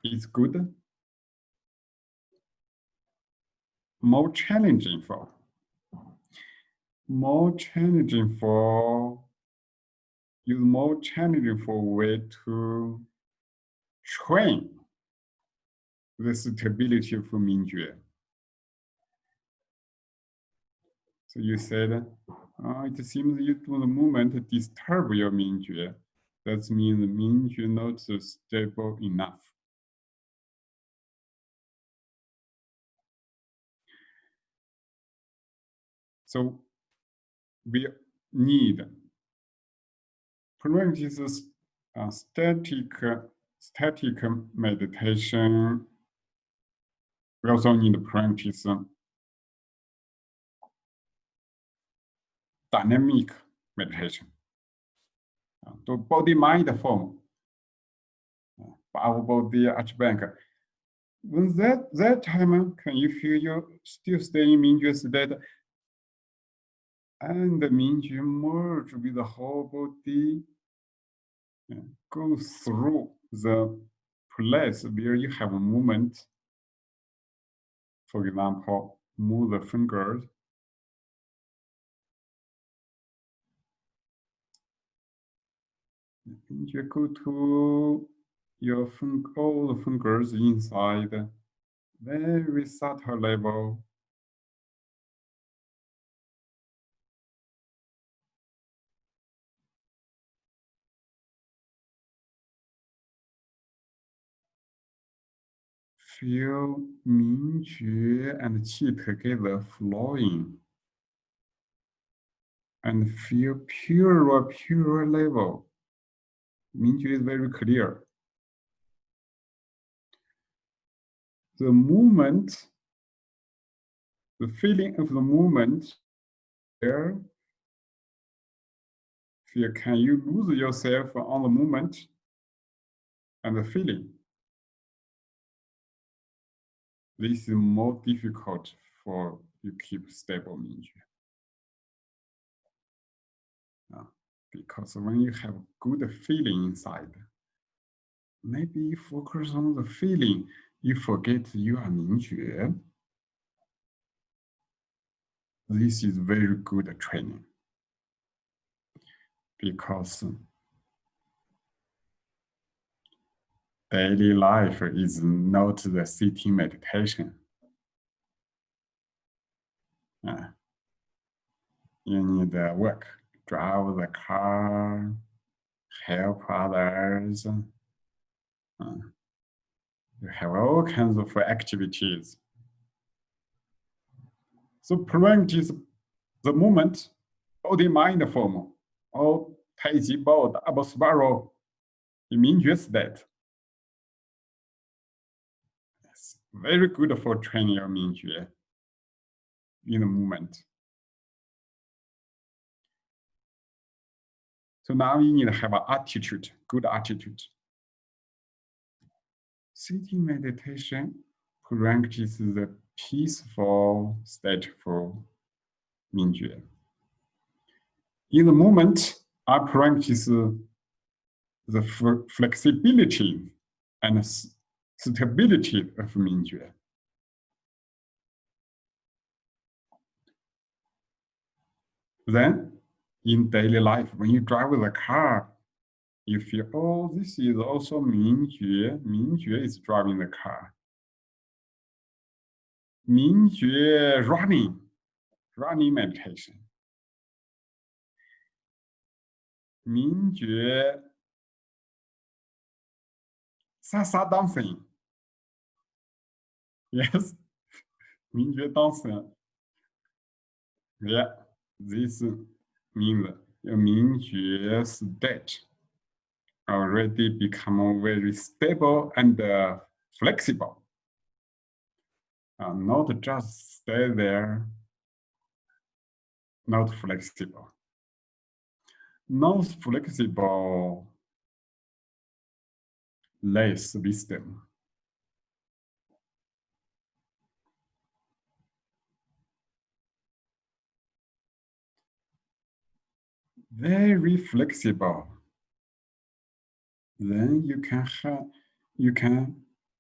It's good more challenging for more challenging for use more challenging for way to train the stability of Mingjue. So you said, oh, it seems you do the movement disturb your Mingjue. That means the Mingjue not stable enough. So we need practice uh, static, static meditation. We also need practice dynamic meditation. Uh, to body-mind form. Uh, our body arch bank. When that that time, can you feel you still staying in Mingjue state? and the Mingjue merge with the whole body, go through the place where you have a movement. For example, move the fingers. You go to your all the fingers inside, very subtle level. feel Mingjue and Qi together flowing and feel pure, pure level. Mingjue is very clear. The movement, the feeling of the movement there, feel, can you lose yourself on the movement and the feeling? this is more difficult for you keep stable Mingjue. Because when you have good feeling inside, maybe focus on the feeling, you forget you are Mingjue. This is very good training because daily life is not the sitting meditation. Uh, you need to work, drive the car, help others. You have all kinds of activities. So practice the moment, body mind form, or Tai Chi Bao, double spiral, in Mingjue state. very good for training your Mingjue in the movement. So now you need to have an attitude, good attitude. Sitting meditation practices the peaceful, stateful Mingjue. In the moment, I practice the flexibility and stability of Mingjue. Then, in daily life, when you drive the car, you feel, oh, this is also Mingjue. Mingjue is driving the car. Mingjue running, running meditation. Mingjue Sasa dancing. Yes, Mingjue dancing. Yeah, this means Mingjue state already become very stable and uh, flexible. Uh, not just stay there, not flexible. Not flexible, less wisdom. Very flexible then you can have, you can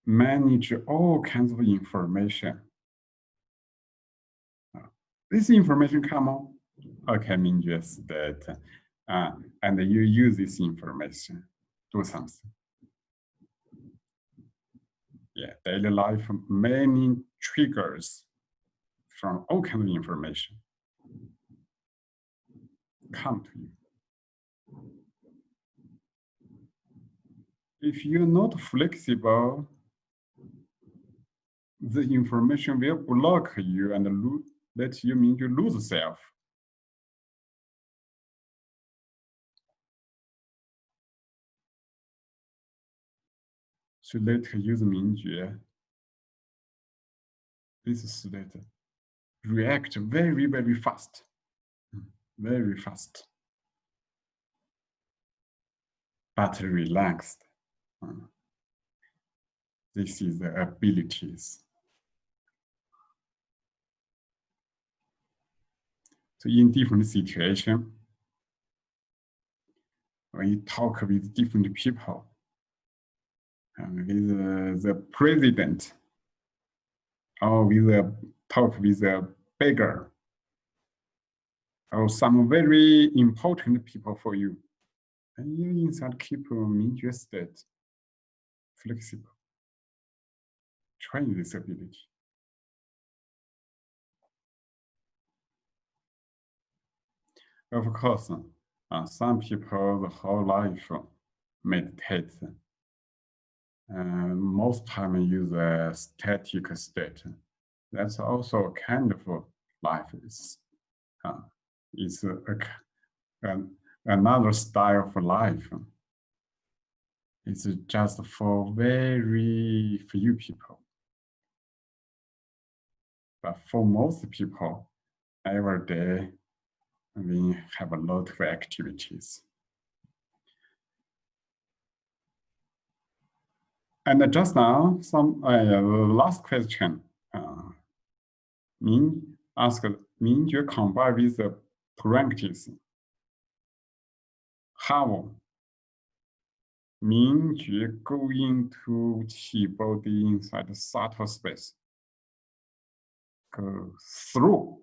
manage all kinds of information. This information come on, okay, mean just that, uh, and you use this information, do something. Yeah, daily life, many triggers from all kinds of information come to you. if you're not flexible, the information will block you and let you mean you lose self. So let's use Mingjue. This state react very, very fast, very fast, but relaxed. This is the abilities. So in different situation, when you talk with different people, with uh, the president, or with a talk with a beggar, or some very important people for you, and you inside keep them interested flexible. Train this ability. Of course, uh, some people the whole life meditate. Uh, most time use a static state. That's also kind of life. It's, uh, it's a, a, another style of life. It's just for very few people. But for most people, every day we have a lot of activities. And just now, some uh, last question. Uh, Min asked Min you combine with the practice. How Mingjue go into Qi body inside the subtle space. Go through.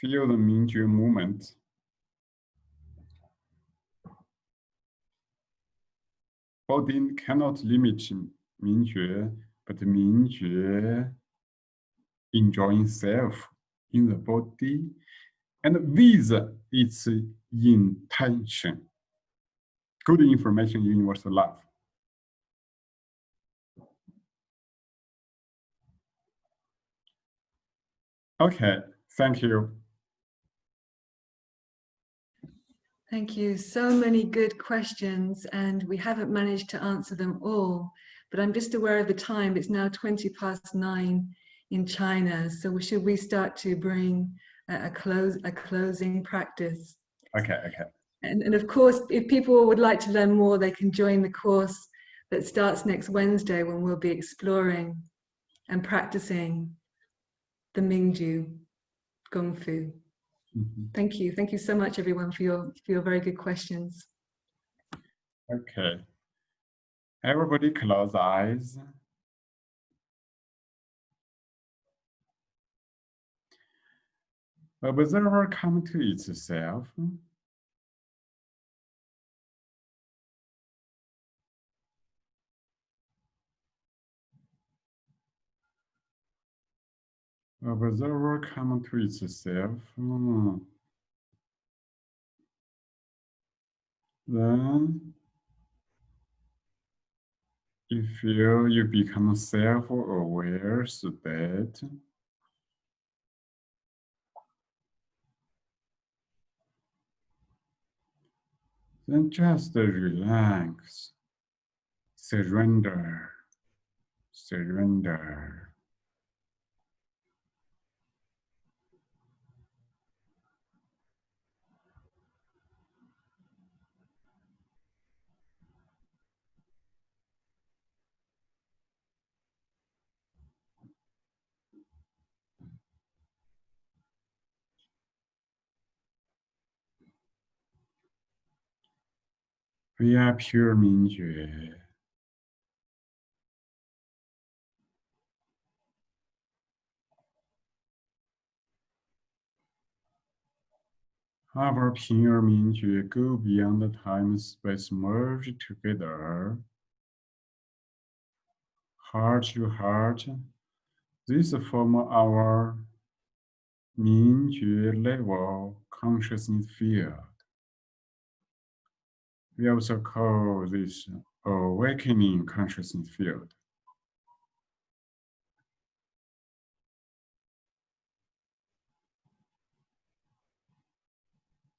Feel the Mingjue movement. Body cannot limit Mingjue, but Mingjue enjoying self in the body and with its intention. Good information, universal love. Okay, thank you. Thank you. So many good questions and we haven't managed to answer them all, but I'm just aware of the time. It's now 20 past nine in China. So should we start to bring a close a closing practice. Okay, okay. And, and of course, if people would like to learn more, they can join the course that starts next Wednesday when we'll be exploring and practicing the Mingjue Gong Fu. Mm -hmm. Thank you. Thank you so much, everyone, for your, for your very good questions. Okay. Everybody close eyes. Observer come to itself. Observer come to itself. Then you feel you become self-aware state. Then just relax, surrender, surrender. We are pure Mingjue. Our pure Mingjue go beyond the time space merge together. Heart to heart, this form our Mingjue level consciousness field. We also call this awakening consciousness field.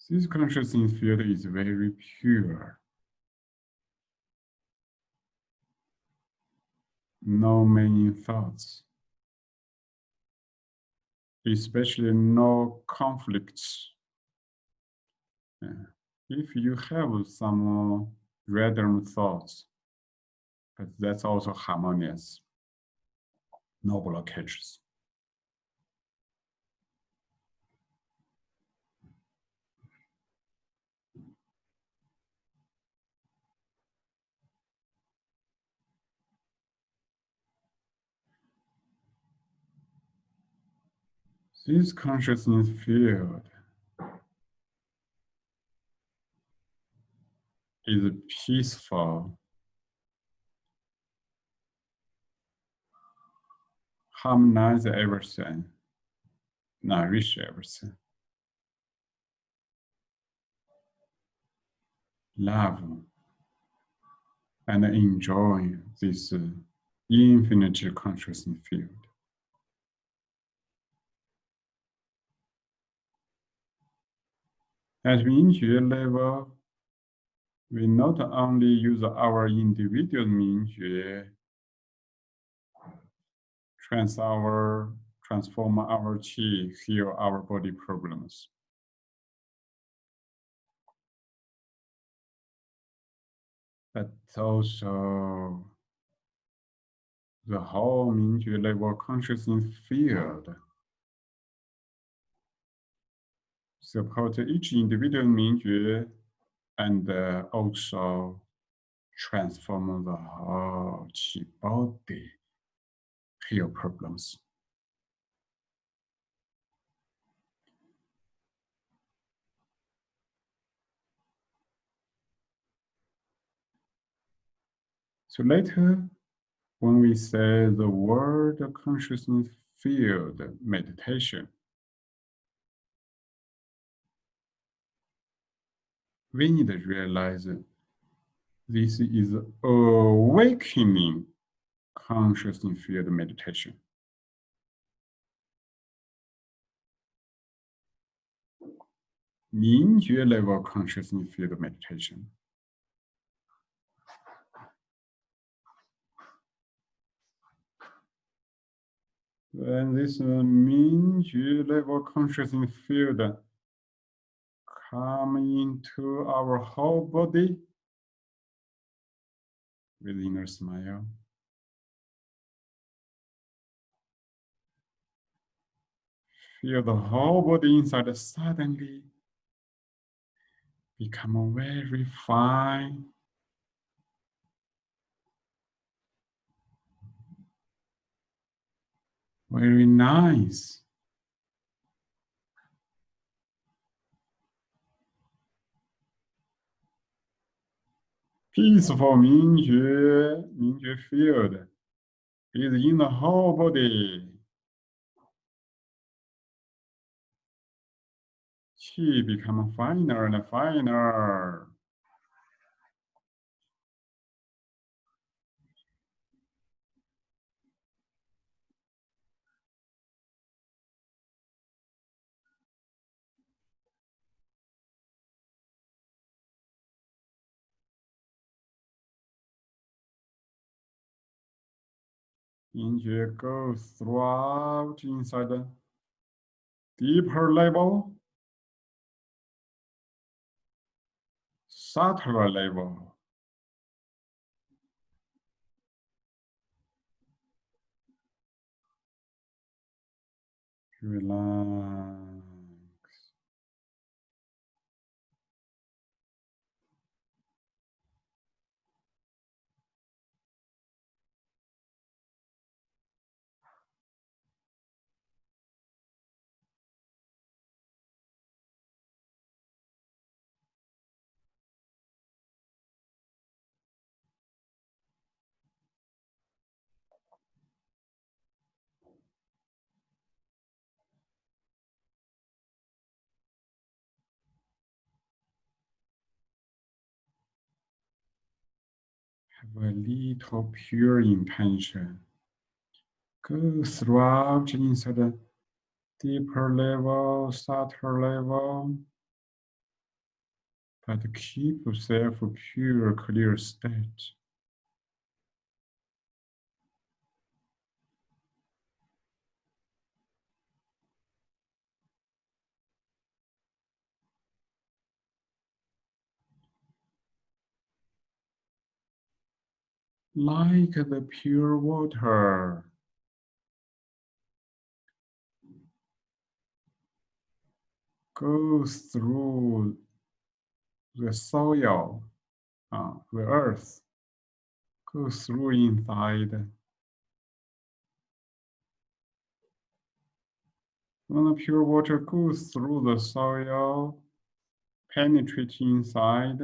This consciousness field is very pure. No many thoughts, especially no conflicts. Yeah if you have some uh, random thoughts, but that's also harmonious, no blockages. This consciousness field is peaceful, harmonize everything, nourish everything. Love and enjoy this infinite consciousness field. At Mingjue level, we not only use our individual Mingjue, uh, trans our, transform our qi, heal our body problems. But also the whole Mingjue level consciousness field support each individual Mingjue and uh, also transform the whole body heal problems. So later, when we say the word consciousness field meditation, we need to realize this is awakening consciousness field meditation. Mingjue level consciousness field meditation. And this uh, Mingjue level consciousness field come into our whole body with inner smile. Feel the whole body inside suddenly become very fine very nice Peaceful Mingjue, Mingjue field is in the whole body. Qi become finer and finer. 明觉 goes throughout inside the deeper level, subtler level. Relax. A little pure intention. Go throughout inside the deeper level, subtle level, but keep yourself pure, clear state. Like the pure water. Goes through the soil, uh, the earth, goes through inside. When the pure water goes through the soil, penetrates inside,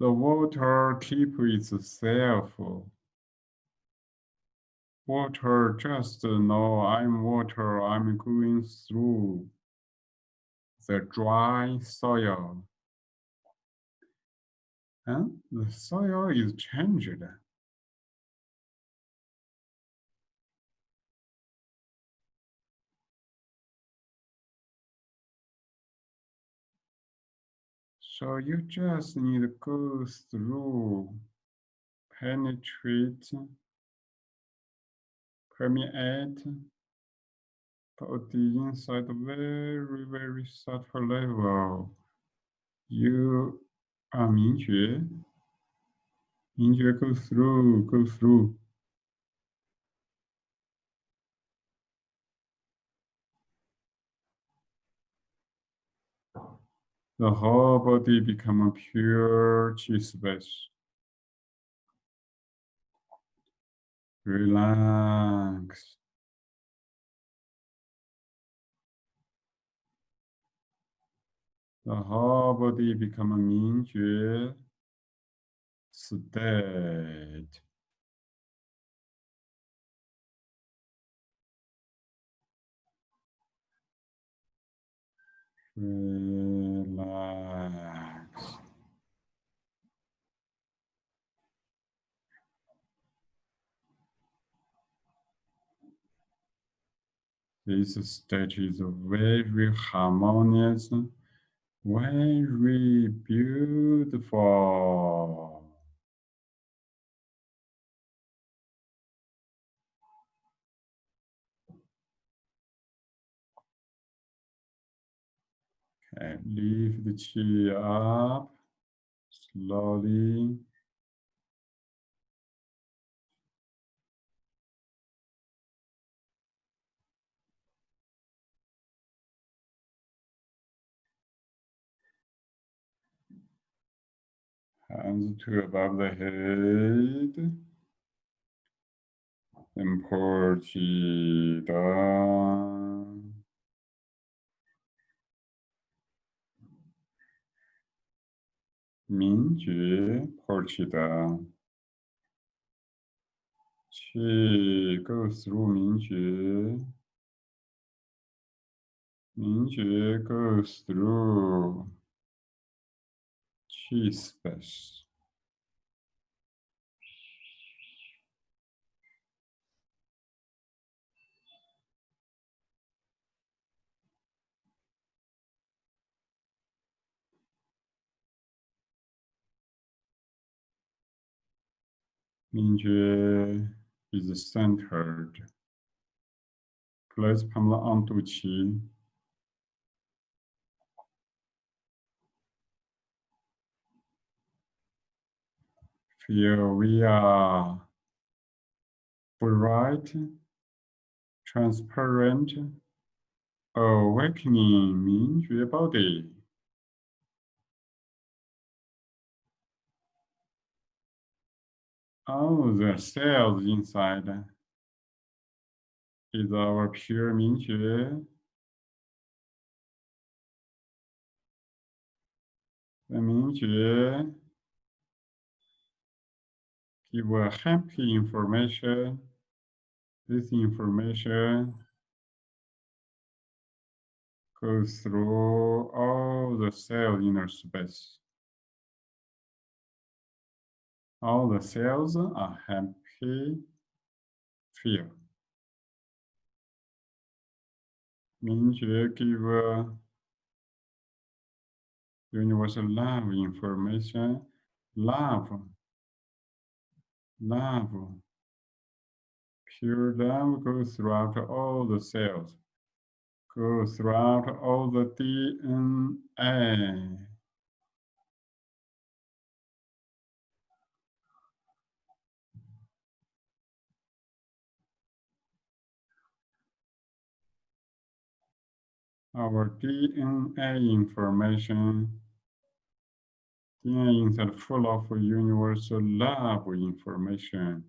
The water keep itself. Water just know I'm water, I'm going through the dry soil. And the soil is changed. So you just need to go through, penetrate, permeate, put the inside very, very subtle level. You um, are Mingjue. Mingjue go through, go through. The whole body become a pure chi space. Relax. The whole body become a Mingjue state. Relax. This state is very harmonious, very beautiful. and lift the chin up slowly. Hands to above the head. And pull down. Mingjue, pull chi down. Qi go through Mingjue. Min Jue goes through Qi space. Mindzie is centered. Place Pamela Antucci. Feel we are bright, transparent, awakening Mingjue body. All the cells inside is our pure Mingjue. The Mingjue give a happy information. This information goes through all the cell inner space. All the cells are happy. Feel. Mingjue give uh, universal love information, love, love, pure love goes throughout all the cells, goes throughout all the DNA. Our DNA information. DNA inside full of universal love information.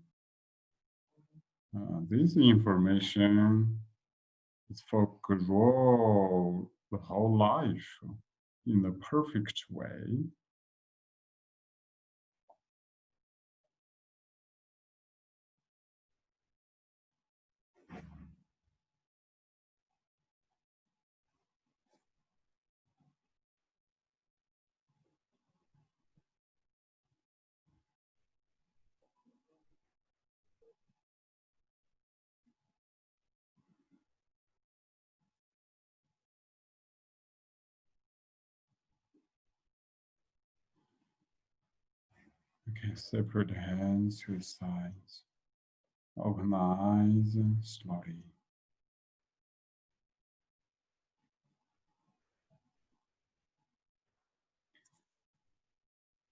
Uh, this information is for grow the whole life in the perfect way. Separate hands to the sides. Open the eyes slowly.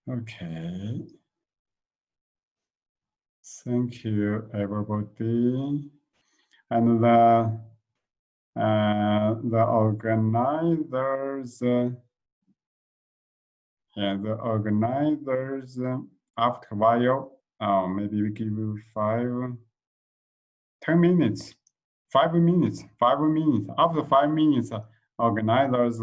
Okay. Thank you, everybody. And the uh, the organizers, uh, yeah, the organizers after a while, uh, maybe we give you five, 10 minutes, five minutes, five minutes. After five minutes, organizers